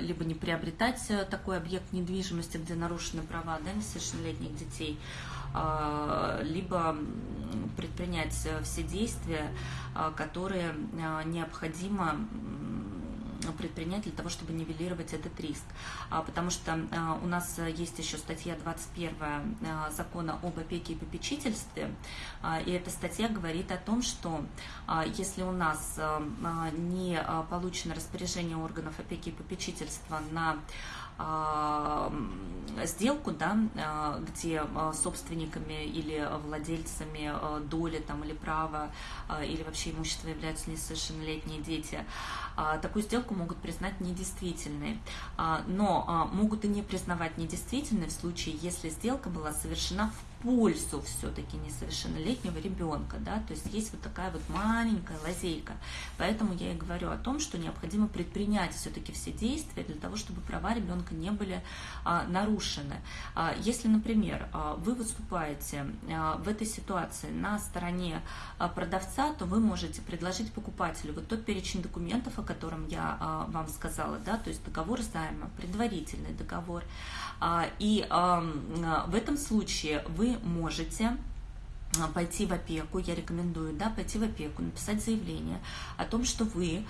либо не приобретать э, такой объект недвижимости, где нарушены права да, несовершеннолетних детей, либо предпринять э, все действия, которые необходимо предпринять для того, чтобы нивелировать этот риск. А, потому что а, у нас есть еще статья 21 а, закона об опеке и попечительстве, и эта статья говорит о том, что если у нас не получено распоряжение органов опеки и попечительства на сделку, да, где собственниками или владельцами доли там, или права, или вообще имущества являются несовершеннолетние дети, такую сделку могут признать недействительной. Но могут и не признавать недействительной в случае, если сделка была совершена в пользу все-таки несовершеннолетнего ребенка, да, то есть есть вот такая вот маленькая лазейка. Поэтому я и говорю о том, что необходимо предпринять все-таки все действия для того, чтобы права ребенка не были а, нарушены. А, если, например, а, вы выступаете а, в этой ситуации на стороне а, продавца, то вы можете предложить покупателю вот тот перечень документов, о котором я а, вам сказала, да, то есть договор займа, предварительный договор. А, и а, в этом случае вы можете а, пойти в опеку, я рекомендую, да, пойти в опеку, написать заявление о том, что вы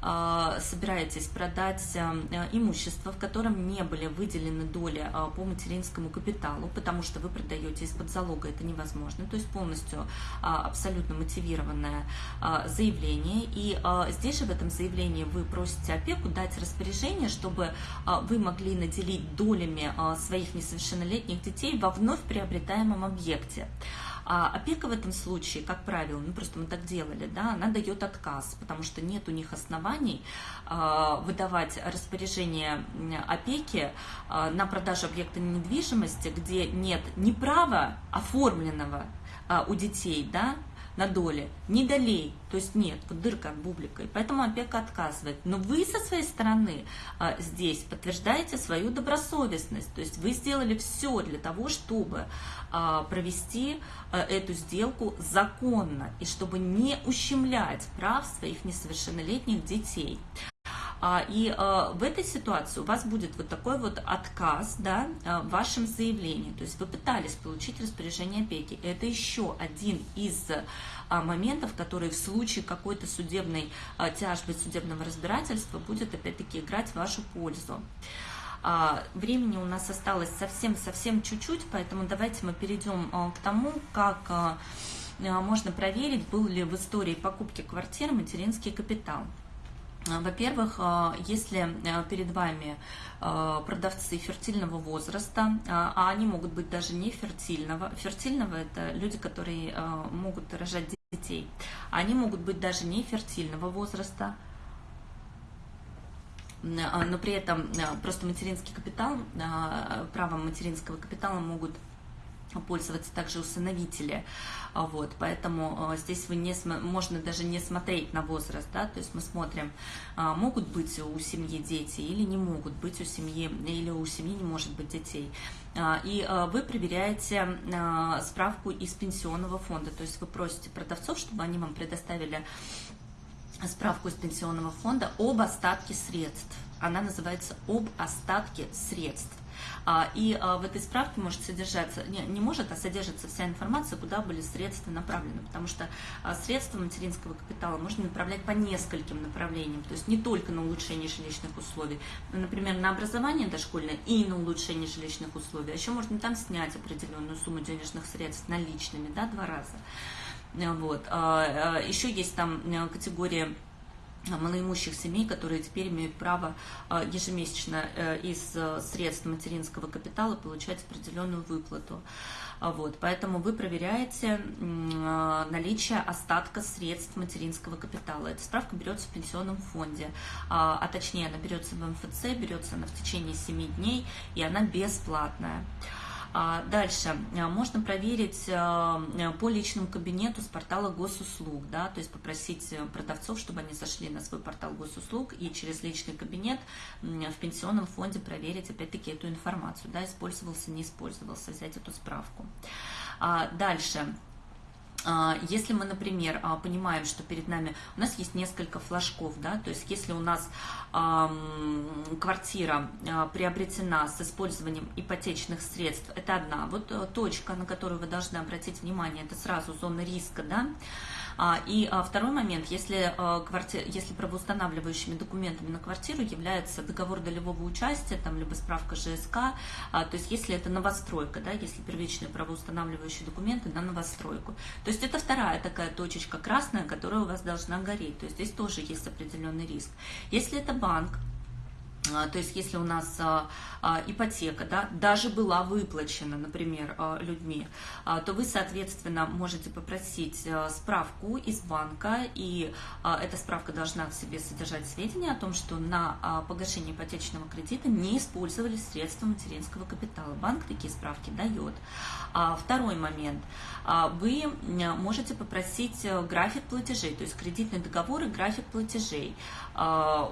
собираетесь продать а, имущество, в котором не были выделены доли по материнскому капиталу, потому что вы продаете из-под залога, это невозможно, то есть полностью абсолютно мотивированное заявление. И здесь же в этом заявлении вы просите опеку дать распоряжение, чтобы вы могли наделить долями своих несовершеннолетних детей во вновь приобретаемом объекте. А опека в этом случае, как правило, ну просто мы так делали, да, она дает отказ, потому что нет у них оснований э, выдавать распоряжение опеки э, на продажу объекта недвижимости, где нет ни права оформленного э, у детей, да, на доле, не долей, то есть нет, вот дырка от бублика, и поэтому опека отказывает. Но вы со своей стороны а, здесь подтверждаете свою добросовестность, то есть вы сделали все для того, чтобы а, провести а, эту сделку законно, и чтобы не ущемлять прав своих несовершеннолетних детей. А, и а, в этой ситуации у вас будет вот такой вот отказ да, а, в вашем заявлении. То есть вы пытались получить распоряжение опеки. Это еще один из моментов, который в случае какой-то судебной тяжбы, судебного разбирательства будет опять-таки играть в вашу пользу. Времени у нас осталось совсем-совсем чуть-чуть, поэтому давайте мы перейдем к тому, как можно проверить, был ли в истории покупки квартиры материнский капитал. А, во-первых, а, если а, перед вами продавцы фертильного возраста, а они могут быть даже не фертильного, фертильного это люди, которые могут рожать детей, они могут быть даже не фертильного возраста, но при этом просто материнский капитал, правом материнского капитала могут пользоваться также усыновители, а, вот, поэтому а, здесь вы не, можно даже не смотреть на возраст, да, то есть мы смотрим, а, могут быть у семьи дети или не могут быть у семьи, или у семьи не может быть детей, и вы проверяете справку из пенсионного фонда, то есть вы просите продавцов, чтобы они вам предоставили справку из пенсионного фонда об остатке средств, она называется об остатке средств. А, и а, в этой справке может содержаться, не, не может, а содержится вся информация, куда были средства направлены, потому что а, средства материнского капитала можно направлять по нескольким направлениям, то есть не только на улучшение жилищных условий, например, на образование дошкольное и на улучшение жилищных условий, а еще можно там снять определенную сумму денежных средств наличными, да, два раза. Вот. Еще есть там э, категория малоимущих семей, которые теперь имеют право а, ежемесячно э, из э, средств материнского капитала получать определенную выплату. А, вот, поэтому вы проверяете а, наличие остатка средств материнского капитала. Эта справка берется в пенсионном фонде, а точнее она берется в МФЦ, берется она в течение 7 дней, и она бесплатная. А, дальше а, можно проверить а, по личному кабинету с портала госуслуг, да, то есть попросить э, продавцов, чтобы они зашли на свой портал госуслуг и через личный кабинет в пенсионном фонде проверить опять-таки эту информацию, да, использовался, не использовался, взять эту справку. Дальше а, если мы, например, а, понимаем, что перед нами у нас есть несколько флажков, да, то есть если у нас квартира э, приобретена с использованием ипотечных средств, это одна вот э, точка, на которую вы должны обратить внимание, это сразу зона риска, да, а, и а, второй момент, если, а, квартир, если правоустанавливающими документами на квартиру является договор долевого участия, там, либо справка ЖСК, то есть если это новостройка, да, если первичные правоустанавливающие документы на новостройку. То есть это вторая такая точечка красная, которая у вас должна гореть. То есть здесь тоже есть определенный риск. Если это банк, а, то есть если у нас а, а, ипотека да, даже была выплачена, например, людьми, то вы, соответственно, можете попросить справку из банка, и эта справка должна в себе содержать сведения о том, что на погашение ипотечного кредита не использовались средства материнского капитала. Банк такие справки дает. Второй момент. Вы можете попросить э, график платежей, то есть кредитный договор и график платежей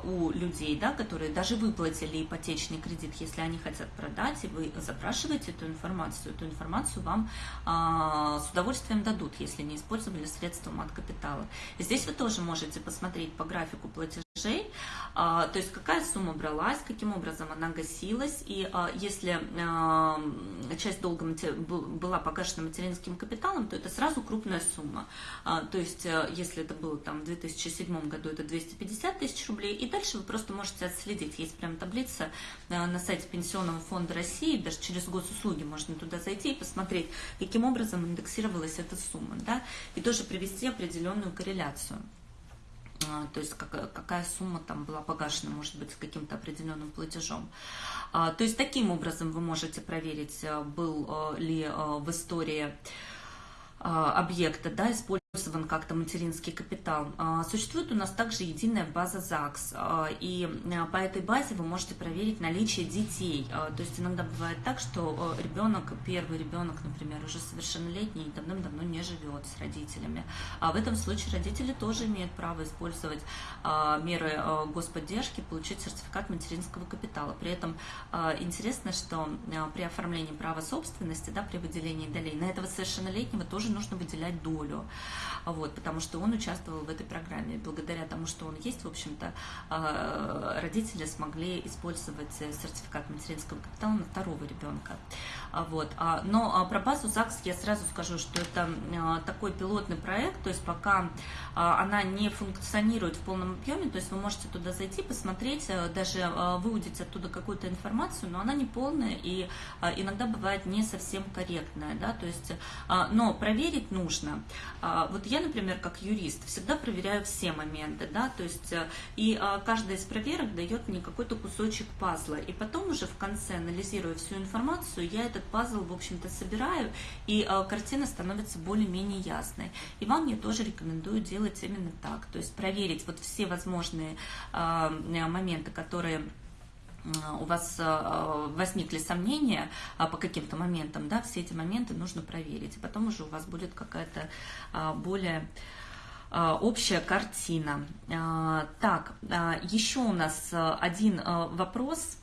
у людей, да, которые даже выплатили ипотечный кредит, если они хотят продать, и вы запрашиваете эту информацию, эту информацию вам а, с удовольствием дадут, если не использовали средства мат-капитала. Здесь вы тоже можете посмотреть по графику платежей, а, то есть какая сумма бралась, каким образом она гасилась, и а, если а, часть долга была погашена материнским капиталом, то это сразу крупная сумма. А, то есть а, если это было там в 2007 году, это 250 тысяч рублей, и дальше вы просто можете отследить, есть прям таблица э, на сайте Пенсионного фонда России, даже через госуслуги можно туда зайти и посмотреть, каким образом индексировалась эта сумма, да, и тоже привести определенную корреляцию. А, то есть какая сумма там была погашена, может быть, с каким-то определенным платежом. А, то есть таким образом вы можете проверить, э, был э, ли в истории объекта да, использован использован как-то материнский капитал. А, существует у нас также единая база ЗАГС, а, и а, по этой базе вы можете проверить наличие детей. То есть иногда бывает так, что ребенок, первый ребенок, например, уже совершеннолетний и давным-давно не живет с родителями. А в этом случае родители тоже имеют право использовать меры господдержки, получить сертификат материнского капитала. При этом интересно, что при оформлении права собственности, да, при выделении долей, на этого совершеннолетнего тоже нужно выделять долю вот, потому что он участвовал в этой программе. Благодаря тому, что он есть, в общем-то, а, родители смогли использовать сертификат материнского капитала на второго ребенка. А, вот. А, но про базу ЗАГС я сразу скажу, что это такой пилотный проект, то есть пока она не функционирует в полном объеме, то есть вы можете туда зайти, посмотреть, даже выудить оттуда какую-то информацию, но она не полная и иногда бывает не совсем корректная, да, то есть, но проверить нужно. Вот я, например, как юрист, всегда проверяю все моменты, да, то есть э, и э, каждая из проверок дает мне какой-то кусочек пазла, и потом уже в конце, анализируя всю информацию, я этот пазл, в общем-то, собираю, и э, картина становится более-менее ясной. И вам я тоже рекомендую делать именно так, то есть проверить вот все возможные моменты, которые у вас возникли сомнения по каким-то моментам, да, все эти моменты нужно проверить, и потом уже у вас будет какая-то более общая картина. Так, еще у нас один вопрос,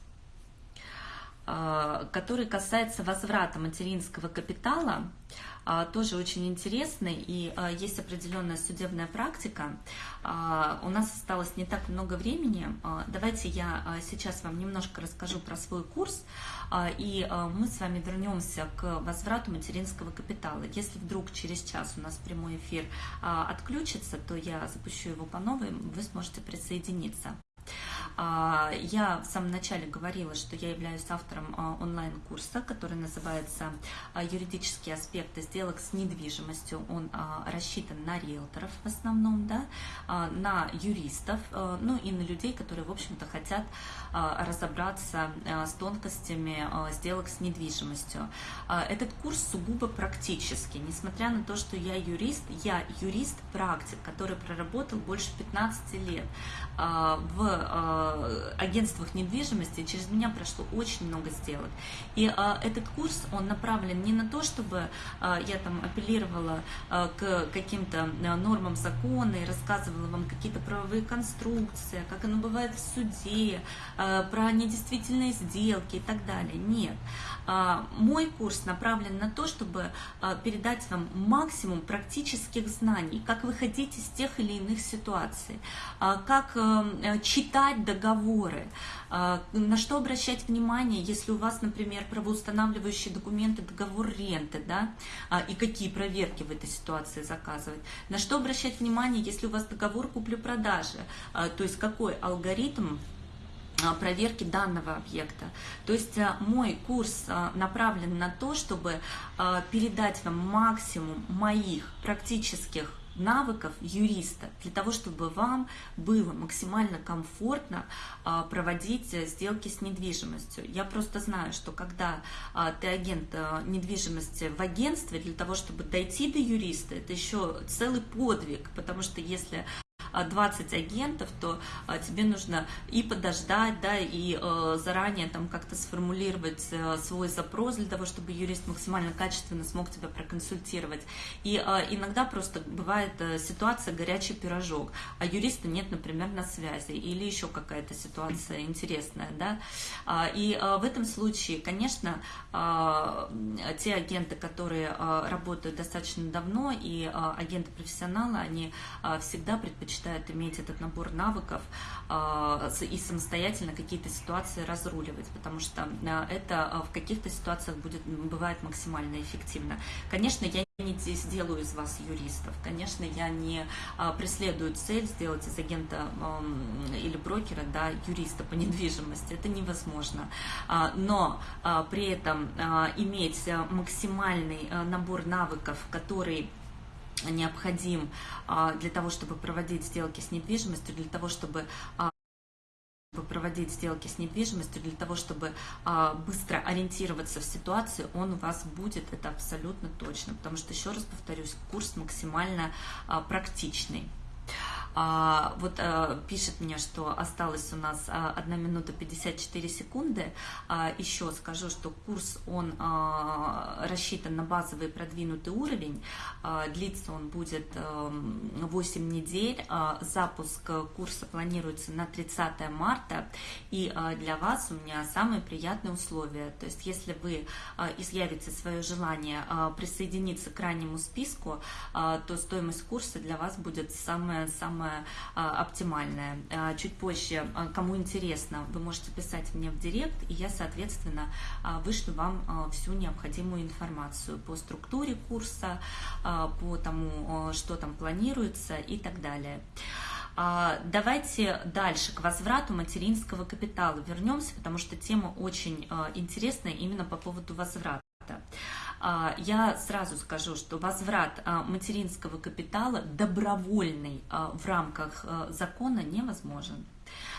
который касается возврата материнского капитала. А, тоже очень интересный, и а, есть определенная судебная практика. А, у нас осталось не так много времени. Давайте я сейчас вам немножко расскажу про свой курс, и мы с вами вернемся к возврату материнского капитала. Если вдруг через час у нас прямой эфир отключится, то я запущу его по новой, вы сможете присоединиться. А, я в самом начале говорила, что я являюсь автором а, онлайн-курса, который называется а, «Юридические аспекты сделок с недвижимостью». Он рассчитан на риэлторов в основном, да, на юристов, ну и на людей, которые, в общем-то, хотят разобраться с тонкостями сделок с недвижимостью. Этот курс сугубо практический, несмотря на то, что я юрист, я юрист-практик, который проработал больше 15 лет в Э, агентствах недвижимости, через меня прошло очень много сделок. И а, этот курс, он направлен не на то, чтобы а, я там апеллировала к каким-то нормам закона и рассказывала вам какие-то правовые конструкции, как оно бывает в суде, про недействительные сделки и так далее. Нет. Мой курс направлен на то, чтобы передать вам максимум практических знаний, как выходить из тех или иных ситуаций, как читать договоры, а, на что обращать внимание, если у вас, например, правоустанавливающие документы, договор ренты, да, а, и какие проверки в этой ситуации заказывать, на что обращать внимание, если у вас договор купли-продажи, а, то есть какой алгоритм проверки данного объекта. То есть мой курс направлен на то, чтобы передать вам максимум моих практических навыков юриста для того, чтобы вам было максимально комфортно проводить э, сделки с недвижимостью. Я просто знаю, что когда ты агент э, недвижимости в агентстве, для того, чтобы дойти до юриста, это еще целый подвиг, потому что если 20 агентов, то а, тебе нужно и подождать, да, и э, заранее там как-то сформулировать э, свой запрос для того, чтобы юрист максимально качественно смог тебя проконсультировать. И а, иногда просто бывает э, ситуация горячий пирожок, а юриста нет, например, на связи, или еще какая-то ситуация интересная, да. А, и в этом случае, конечно, те агенты, которые работают достаточно давно, и агенты-профессионалы, они всегда предпочитают предпочитают иметь этот набор навыков а, и самостоятельно какие-то ситуации разруливать, потому что а, это а, в каких-то ситуациях будет, бывает максимально эффективно. Конечно, я не сделаю из вас юристов. Конечно, я не преследую цель сделать из агента или брокера да, юриста по недвижимости. Это невозможно. Но при этом иметь максимальный набор навыков, который необходим а, для того, чтобы проводить сделки с недвижимостью, для того, чтобы а, проводить сделки с недвижимостью, для того, чтобы а, быстро ориентироваться в ситуации, он у вас будет, это абсолютно точно, потому что, еще раз повторюсь, курс максимально а, практичный. А, вот а, пишет мне, что осталось у нас а, 1 минута 54 секунды. А, еще скажу, что курс, он а, рассчитан на базовый продвинутый уровень. А, длится он будет а, 8 недель. А, запуск курса планируется на 30 марта. И а, для вас у меня самые приятные условия. То есть, если вы а, изъявите свое желание а, присоединиться к раннему списку, а, то стоимость курса для вас будет самая-самая самое а, оптимальное. А, чуть позже, а, кому интересно, вы можете писать мне в директ, и я, соответственно, вышлю вам всю необходимую информацию по структуре курса, по тому, что там планируется и так далее. Давайте дальше к возврату материнского капитала вернемся, потому что тема очень интересная именно по поводу возврата. А, я сразу скажу, что возврат а, материнского капитала добровольный а, в рамках закона невозможен.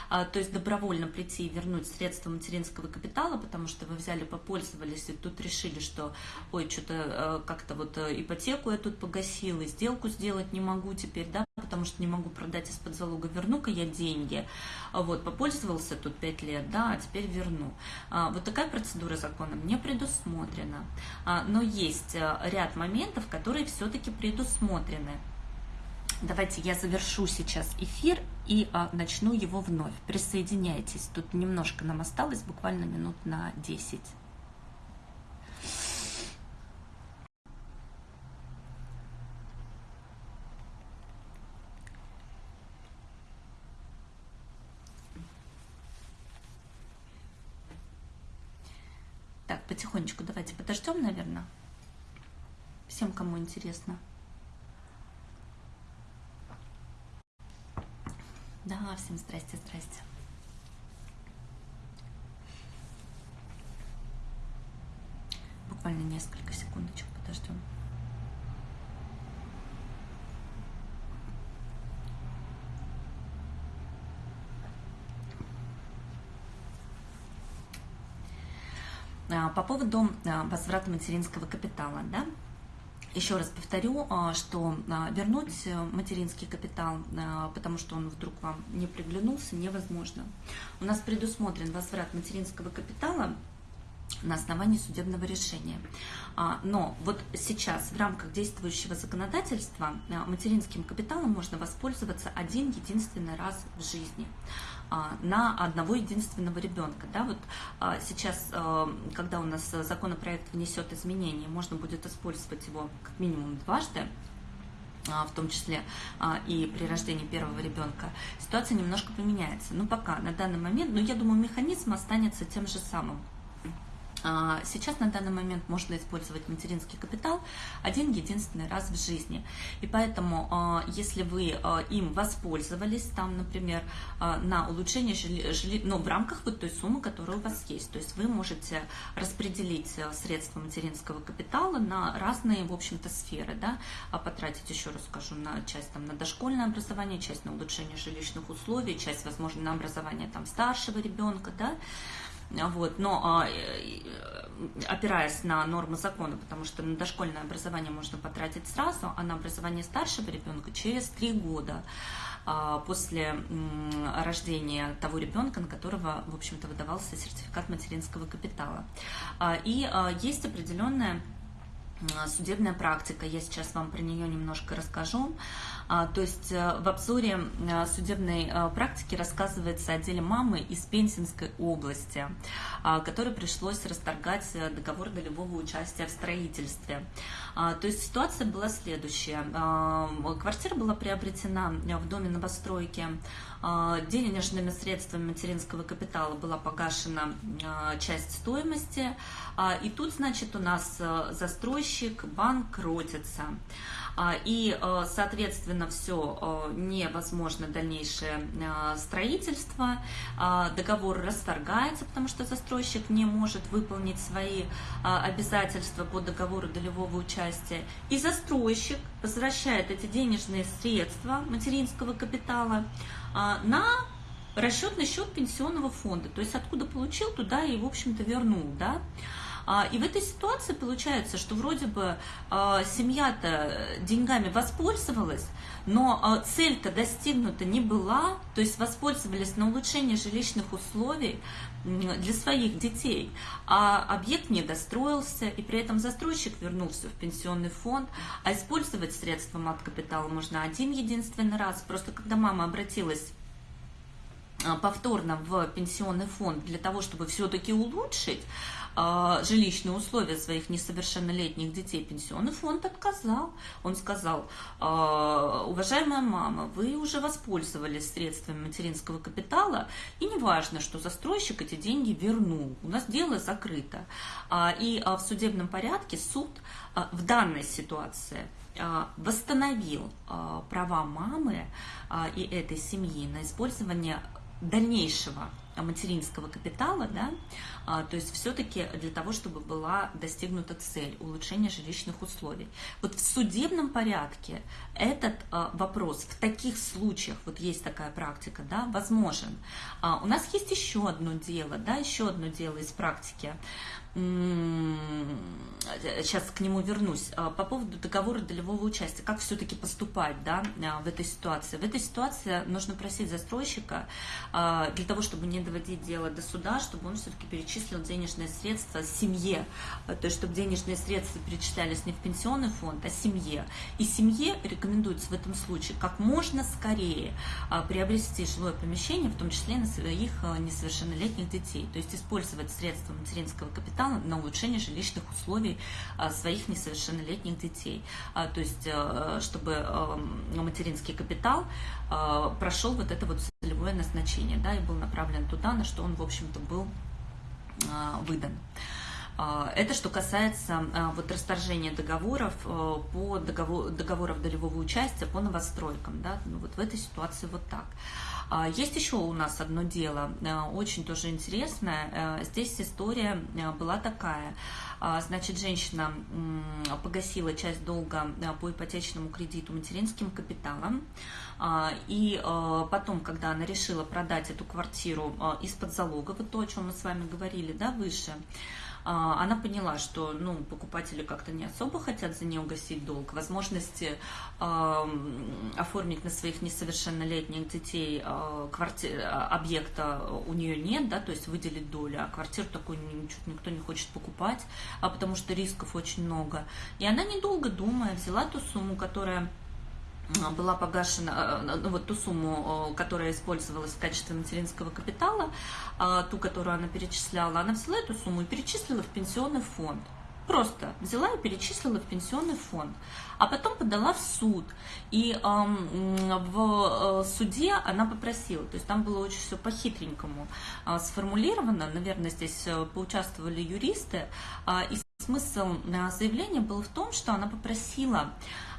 То есть добровольно прийти и вернуть средства материнского капитала, потому что вы взяли, попользовались, и тут решили, что, ой, что-то как-то вот ипотеку я тут погасила, сделку сделать не могу теперь, да, потому что не могу продать из-под залога, верну-ка я деньги. Вот, попользовался тут 5 лет, да, а теперь верну. А, вот такая процедура законом не предусмотрена. А, но есть э, ряд моментов, которые все-таки предусмотрены. Давайте я завершу сейчас эфир и а, начну его вновь. Присоединяйтесь. Тут немножко нам осталось, буквально минут на 10. потихонечку давайте подождем, наверное. Всем, кому интересно. Да, всем здрасте, здрасте. Буквально несколько секундочек подождем. А, по поводу а, возврата материнского капитала, да, еще раз повторю, а, что вернуть материнский капитал, потому что он вдруг вам не приглянулся, невозможно. У нас предусмотрен возврат материнского капитала на основании судебного решения. Но вот сейчас в рамках действующего законодательства материнским капиталом можно воспользоваться один единственный раз в жизни. А, на одного единственного ребенка. Да, вот а, сейчас, а, когда у нас законопроект внесет изменения, можно будет использовать его как минимум дважды, в том числе и при рождении первого ребенка, ситуация немножко поменяется. Но пока, на данный момент, но я думаю, механизм останется тем же самым. А, сейчас на данный момент можно использовать материнский капитал один единственный раз в жизни. И поэтому, а, если вы а, им воспользовались, там, например, на улучшение жилья, ну, в рамках вот той суммы, которая у вас есть, то есть вы можете распределить средства материнского капитала на разные, в общем-то, сферы, да, потратить, еще раз скажу, на часть там, на дошкольное образование, часть на улучшение жилищных условий, часть, возможно, на образование там старшего ребенка, да, вот, но а, э, опираясь на нормы закона, потому что на дошкольное образование можно потратить сразу, а на образование старшего ребенка через три года а, после рождения того ребенка, на которого, в общем-то, выдавался сертификат материнского капитала. А, и есть определенная судебная практика, я сейчас вам про нее немножко расскажу. А, то есть э, в обзоре э, судебной э, практики рассказывается о деле мамы из Пензенской области, а, которой пришлось расторгать договор долевого участия в строительстве. А, то есть ситуация была следующая. Квартира была приобретена в доме новостройки, денежными средствами материнского капитала была погашена часть стоимости, и тут, значит, у нас застройщик банкротится. И, э, соответственно, все э, невозможно дальнейшее э, строительство, а, договор расторгается, потому что застройщик не может выполнить свои обязательства по договору долевого участия, и застройщик возвращает эти денежные средства материнского капитала на расчетный счет пенсионного фонда. То есть откуда получил, туда и, в общем-то, вернул, да. А, и в этой ситуации получается, что вроде бы а, семья-то деньгами воспользовалась, но а, цель-то достигнута не была, то есть воспользовались на улучшение жилищных условий для своих детей, а объект не достроился, и при этом застройщик вернулся в пенсионный фонд, а использовать средства мат-капитала можно один единственный раз. Просто когда мама обратилась повторно в пенсионный фонд для того, чтобы все-таки улучшить жилищные условия своих несовершеннолетних детей пенсионный фонд отказал. Он сказал, «А, уважаемая мама, вы уже воспользовались средствами материнского капитала, и не важно, что застройщик эти деньги вернул. У нас дело закрыто. А, и в судебном порядке суд в данной ситуации восстановил права мамы и этой семьи на использование дальнейшего материнского капитала, да, а, то есть все-таки для того, чтобы была достигнута цель улучшения жилищных условий. Вот в судебном порядке этот а, вопрос в таких случаях, вот есть такая практика, да, возможен. А, у нас есть еще одно дело, да, еще одно дело из практики сейчас к нему вернусь, а, по поводу договора долевого участия, как все-таки поступать да, а, в этой ситуации. В этой ситуации нужно просить застройщика а, для того, чтобы не доводить дело до суда, чтобы он все-таки перечислил денежные средства семье, то есть чтобы денежные средства перечислялись не в пенсионный фонд, а семье. И семье рекомендуется в этом случае как можно скорее приобрести жилое помещение, в том числе на своих несовершеннолетних детей, то есть использовать средства материнского капитала на улучшение жилищных условий а, своих несовершеннолетних детей. А, то есть, э, чтобы э, материнский капитал э, прошел вот это вот целевое назначение, да, и был направлен туда, на что он, в общем-то, был выдан. Это что касается вот расторжения договоров по договор, договоров долевого участия по новостройкам. Да? Ну, вот в этой ситуации вот так. А, есть еще у нас одно дело, э, очень тоже интересное. Э, здесь история э, была такая. А, значит, женщина погасила часть долга по ипотечному кредиту материнским капиталом. А, и потом, когда она решила продать эту квартиру из-под залога, вот то, о чем мы с вами говорили да, выше, а, она поняла, что ну, покупатели как-то не особо хотят за нее угасить долг. Возможности э, оформить на своих несовершеннолетних детей э, квартир, объекта у нее нет, да, то есть выделить долю, а квартиру такую никто не хочет покупать, а потому что рисков очень много. И она, недолго думая, взяла ту сумму, которая была погашена, э, ну, вот ту сумму, которая использовалась в качестве материнского капитала, а, ту, которую она перечисляла, она взяла эту сумму и перечислила в пенсионный фонд. Просто взяла и перечислила в пенсионный фонд, а потом подала в суд. И э, в суде она попросила, то есть там было очень все по-хитренькому э, сформулировано, наверное, здесь э, поучаствовали юристы, э, и смысл заявления был в том, что она попросила а,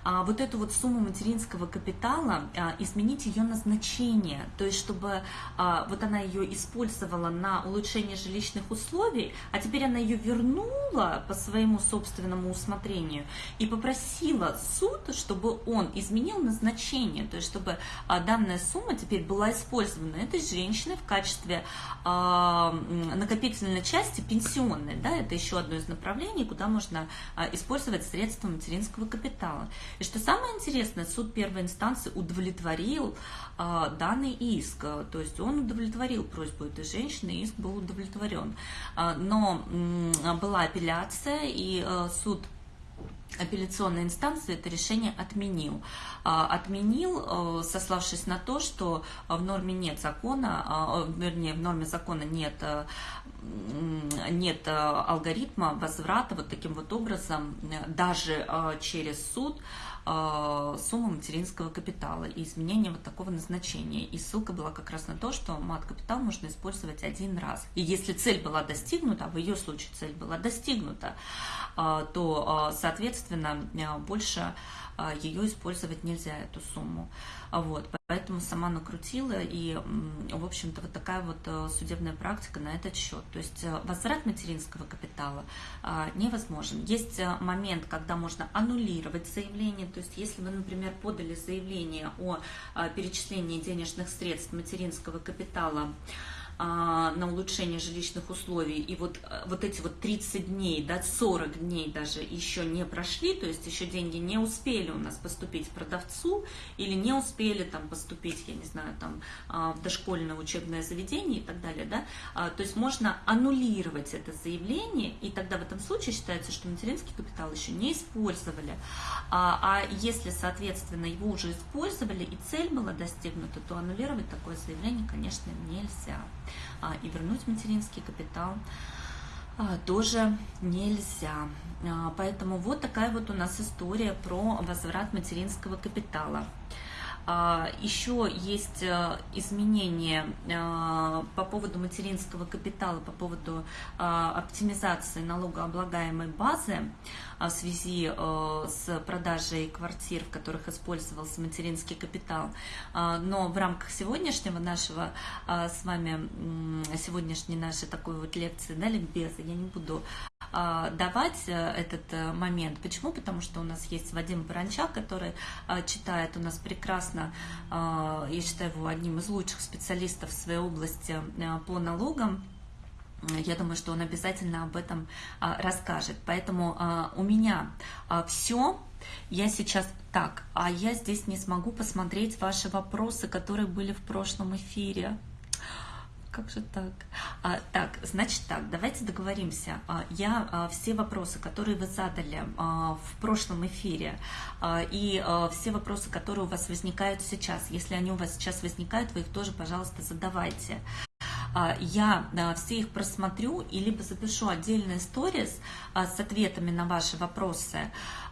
вот эту вот сумму материнского капитала, а, изменить ее назначение, то есть чтобы а, вот она ее использовала на улучшение жилищных условий, а теперь она ее вернула по своему собственному усмотрению и попросила суд, чтобы он изменил назначение, то есть чтобы данная сумма теперь была использована этой женщиной в качестве накопительной части пенсионной, да, это еще одно из направлений, куда можно использовать средства материнского капитала. И что самое интересное, суд первой инстанции удовлетворил а, данный иск, то есть он удовлетворил просьбу этой женщины, иск был удовлетворен. А, но м, была апелляция, и а, суд апелляционной инстанции это решение отменил. Отменил, э, сославшись на то, что в норме нет закона, вернее, в норме закона нет, э, нет э, алгоритма возврата вот таким вот образом, даже через суд, суммы материнского капитала и изменение вот такого назначения. И ссылка была как раз на то, что мат-капитал можно использовать один раз. И если цель была достигнута, а в ее случае цель была достигнута, то, соответственно, соответственно, больше ее использовать нельзя, эту сумму. Вот, поэтому сама накрутила, и, в общем-то, вот такая вот судебная практика на этот счет. То есть возврат материнского капитала невозможен. Есть момент, когда можно аннулировать заявление, то есть если вы, например, подали заявление о перечислении денежных средств материнского капитала, а, на улучшение жилищных условий, и вот, э, вот эти вот 30 дней, да, 40 дней даже еще не прошли, то есть еще деньги не успели у нас поступить продавцу, или не успели там поступить, я не знаю, там а, в дошкольное учебное заведение и так далее, да, а, то есть можно аннулировать это заявление, и тогда в этом случае считается, что материнский капитал еще не использовали, а если, соответственно, его уже использовали и цель была достигнута, то аннулировать такое заявление, конечно, нельзя. А, и вернуть материнский капитал а, тоже нельзя. А, поэтому вот такая вот у нас история про возврат материнского капитала. Еще есть изменения по поводу материнского капитала, по поводу оптимизации налогооблагаемой базы. А, в связи э, с продажей квартир, в которых использовался материнский капитал. А, но в рамках сегодняшнего нашего а, с вами, сегодняшней нашей такой вот лекции, да, ликбеза, я не буду давать э, этот э, момент. Почему? Потому что у нас есть Вадим Баранчак, который читает у нас прекрасно, я считаю его одним из лучших специалистов в своей области по налогам я думаю, что он обязательно об этом а, расскажет. Поэтому а, у меня а, все. Я сейчас так, а я здесь не смогу посмотреть ваши вопросы, которые были в прошлом эфире. Как же так? А, так, значит так, давайте договоримся. А, я а, все вопросы, которые вы задали а, в прошлом эфире, и все вопросы, которые у вас возникают сейчас, если они у вас сейчас возникают, вы их тоже, пожалуйста, задавайте. А, я все их просмотрю и либо запишу отдельные сторис а, с ответами на ваши вопросы,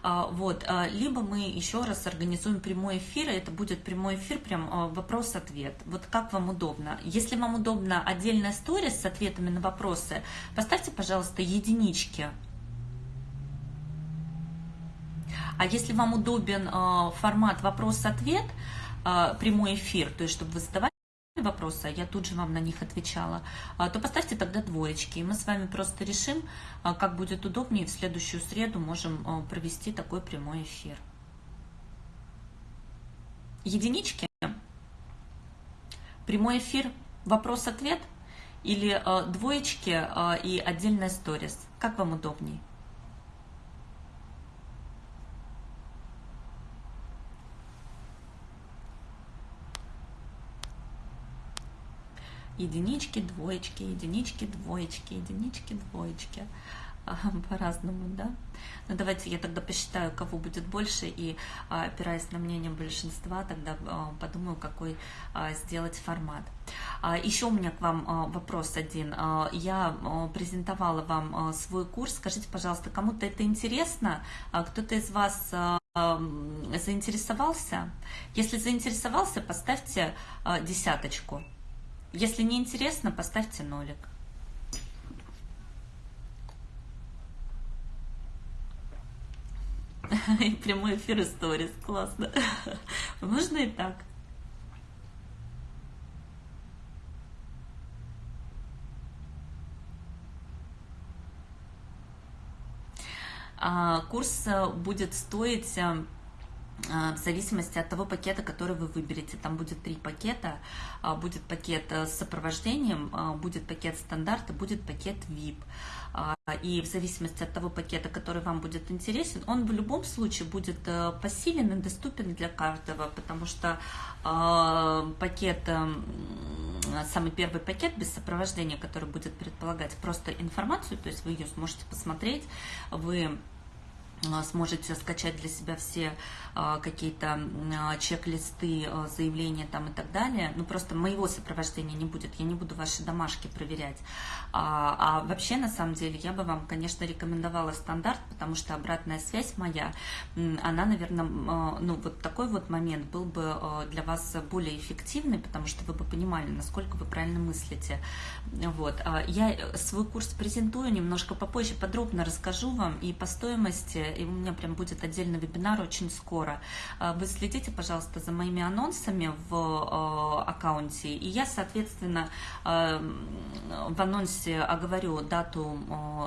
а, вот, либо мы еще раз организуем прямой эфир, и это будет прямой эфир, прям вопрос-ответ. Вот как вам удобно. Если вам удобно отдельная сторис с ответами на вопросы, поставьте, пожалуйста, единички. А если вам удобен формат вопрос-ответ, прямой эфир, то есть чтобы вы задавали вопросы, а я тут же вам на них отвечала, а, то поставьте тогда двоечки, и мы с вами просто решим, а, как будет удобнее, в следующую среду можем провести такой прямой эфир. Единички, прямой эфир, вопрос-ответ, или двоечки и отдельная сторис, как вам удобнее? Единички, двоечки, единички, двоечки, единички, двоечки. По-разному, да? Ну, давайте я тогда посчитаю, кого будет больше, и, а, опираясь на мнение большинства, тогда а, подумаю, какой а, сделать формат. Еще у меня к вам вопрос один. Я презентовала вам свой курс. Скажите, пожалуйста, кому-то это интересно? Кто-то из вас заинтересовался? Если заинтересовался, поставьте десяточку. Если не интересно, поставьте нолик. И прямой эфир историс, классно. Можно и так. А, курс э, будет стоить э, в зависимости от того пакета, который вы выберете. Там будет три пакета. А, будет пакет э, с сопровождением, а, будет пакет стандарта, будет пакет VIP. И в зависимости от того пакета, который вам будет интересен, он в любом случае будет э, посилен и доступен для каждого, потому что пакет, э, самый первый пакет без сопровождения, который будет предполагать просто информацию, то есть вы ее сможете посмотреть, вы сможете скачать для себя все а, какие-то а, чек-листы, а, заявления там и так далее. Ну, просто моего сопровождения не будет, я не буду ваши домашки проверять. А, а вообще, на самом деле, я бы вам, конечно, рекомендовала стандарт, потому что обратная связь моя, она, наверное, ну, вот такой вот момент был бы для вас более эффективный, потому что вы бы понимали, насколько вы правильно мыслите. Вот. Я свой курс презентую немножко попозже, подробно расскажу вам и по стоимости, и у меня прям будет отдельный вебинар очень скоро. Вы следите, пожалуйста, за моими анонсами в аккаунте, и я, соответственно, в анонсе оговорю дату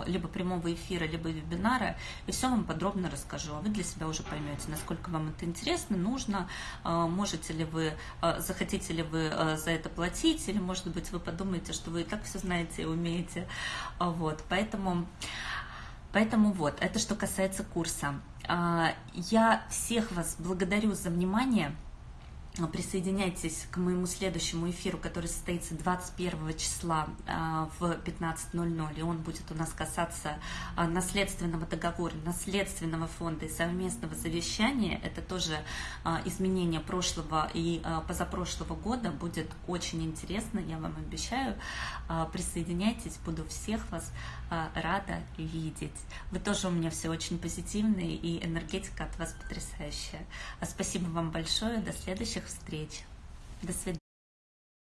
либо прямого эфира, либо вебинара, и все вам подробно расскажу. А вы для себя уже поймете, насколько вам это интересно, нужно, можете ли вы, захотите ли вы за это платить, или, может быть, вы подумаете, что вы и так все знаете и умеете. Вот, поэтому... Поэтому вот, это что касается курса. Я всех вас благодарю за внимание. Присоединяйтесь к моему следующему эфиру, который состоится 21 числа а, в 15.00, и он будет у нас касаться а, наследственного договора, наследственного фонда и совместного завещания. Это тоже а, изменение прошлого и позапрошлого года. Будет очень интересно, я вам обещаю. Присоединяйтесь, буду всех вас рада видеть. Вы тоже у меня все очень позитивные, и энергетика от вас потрясающая. Спасибо вам большое, до следующих встреч. До свидания.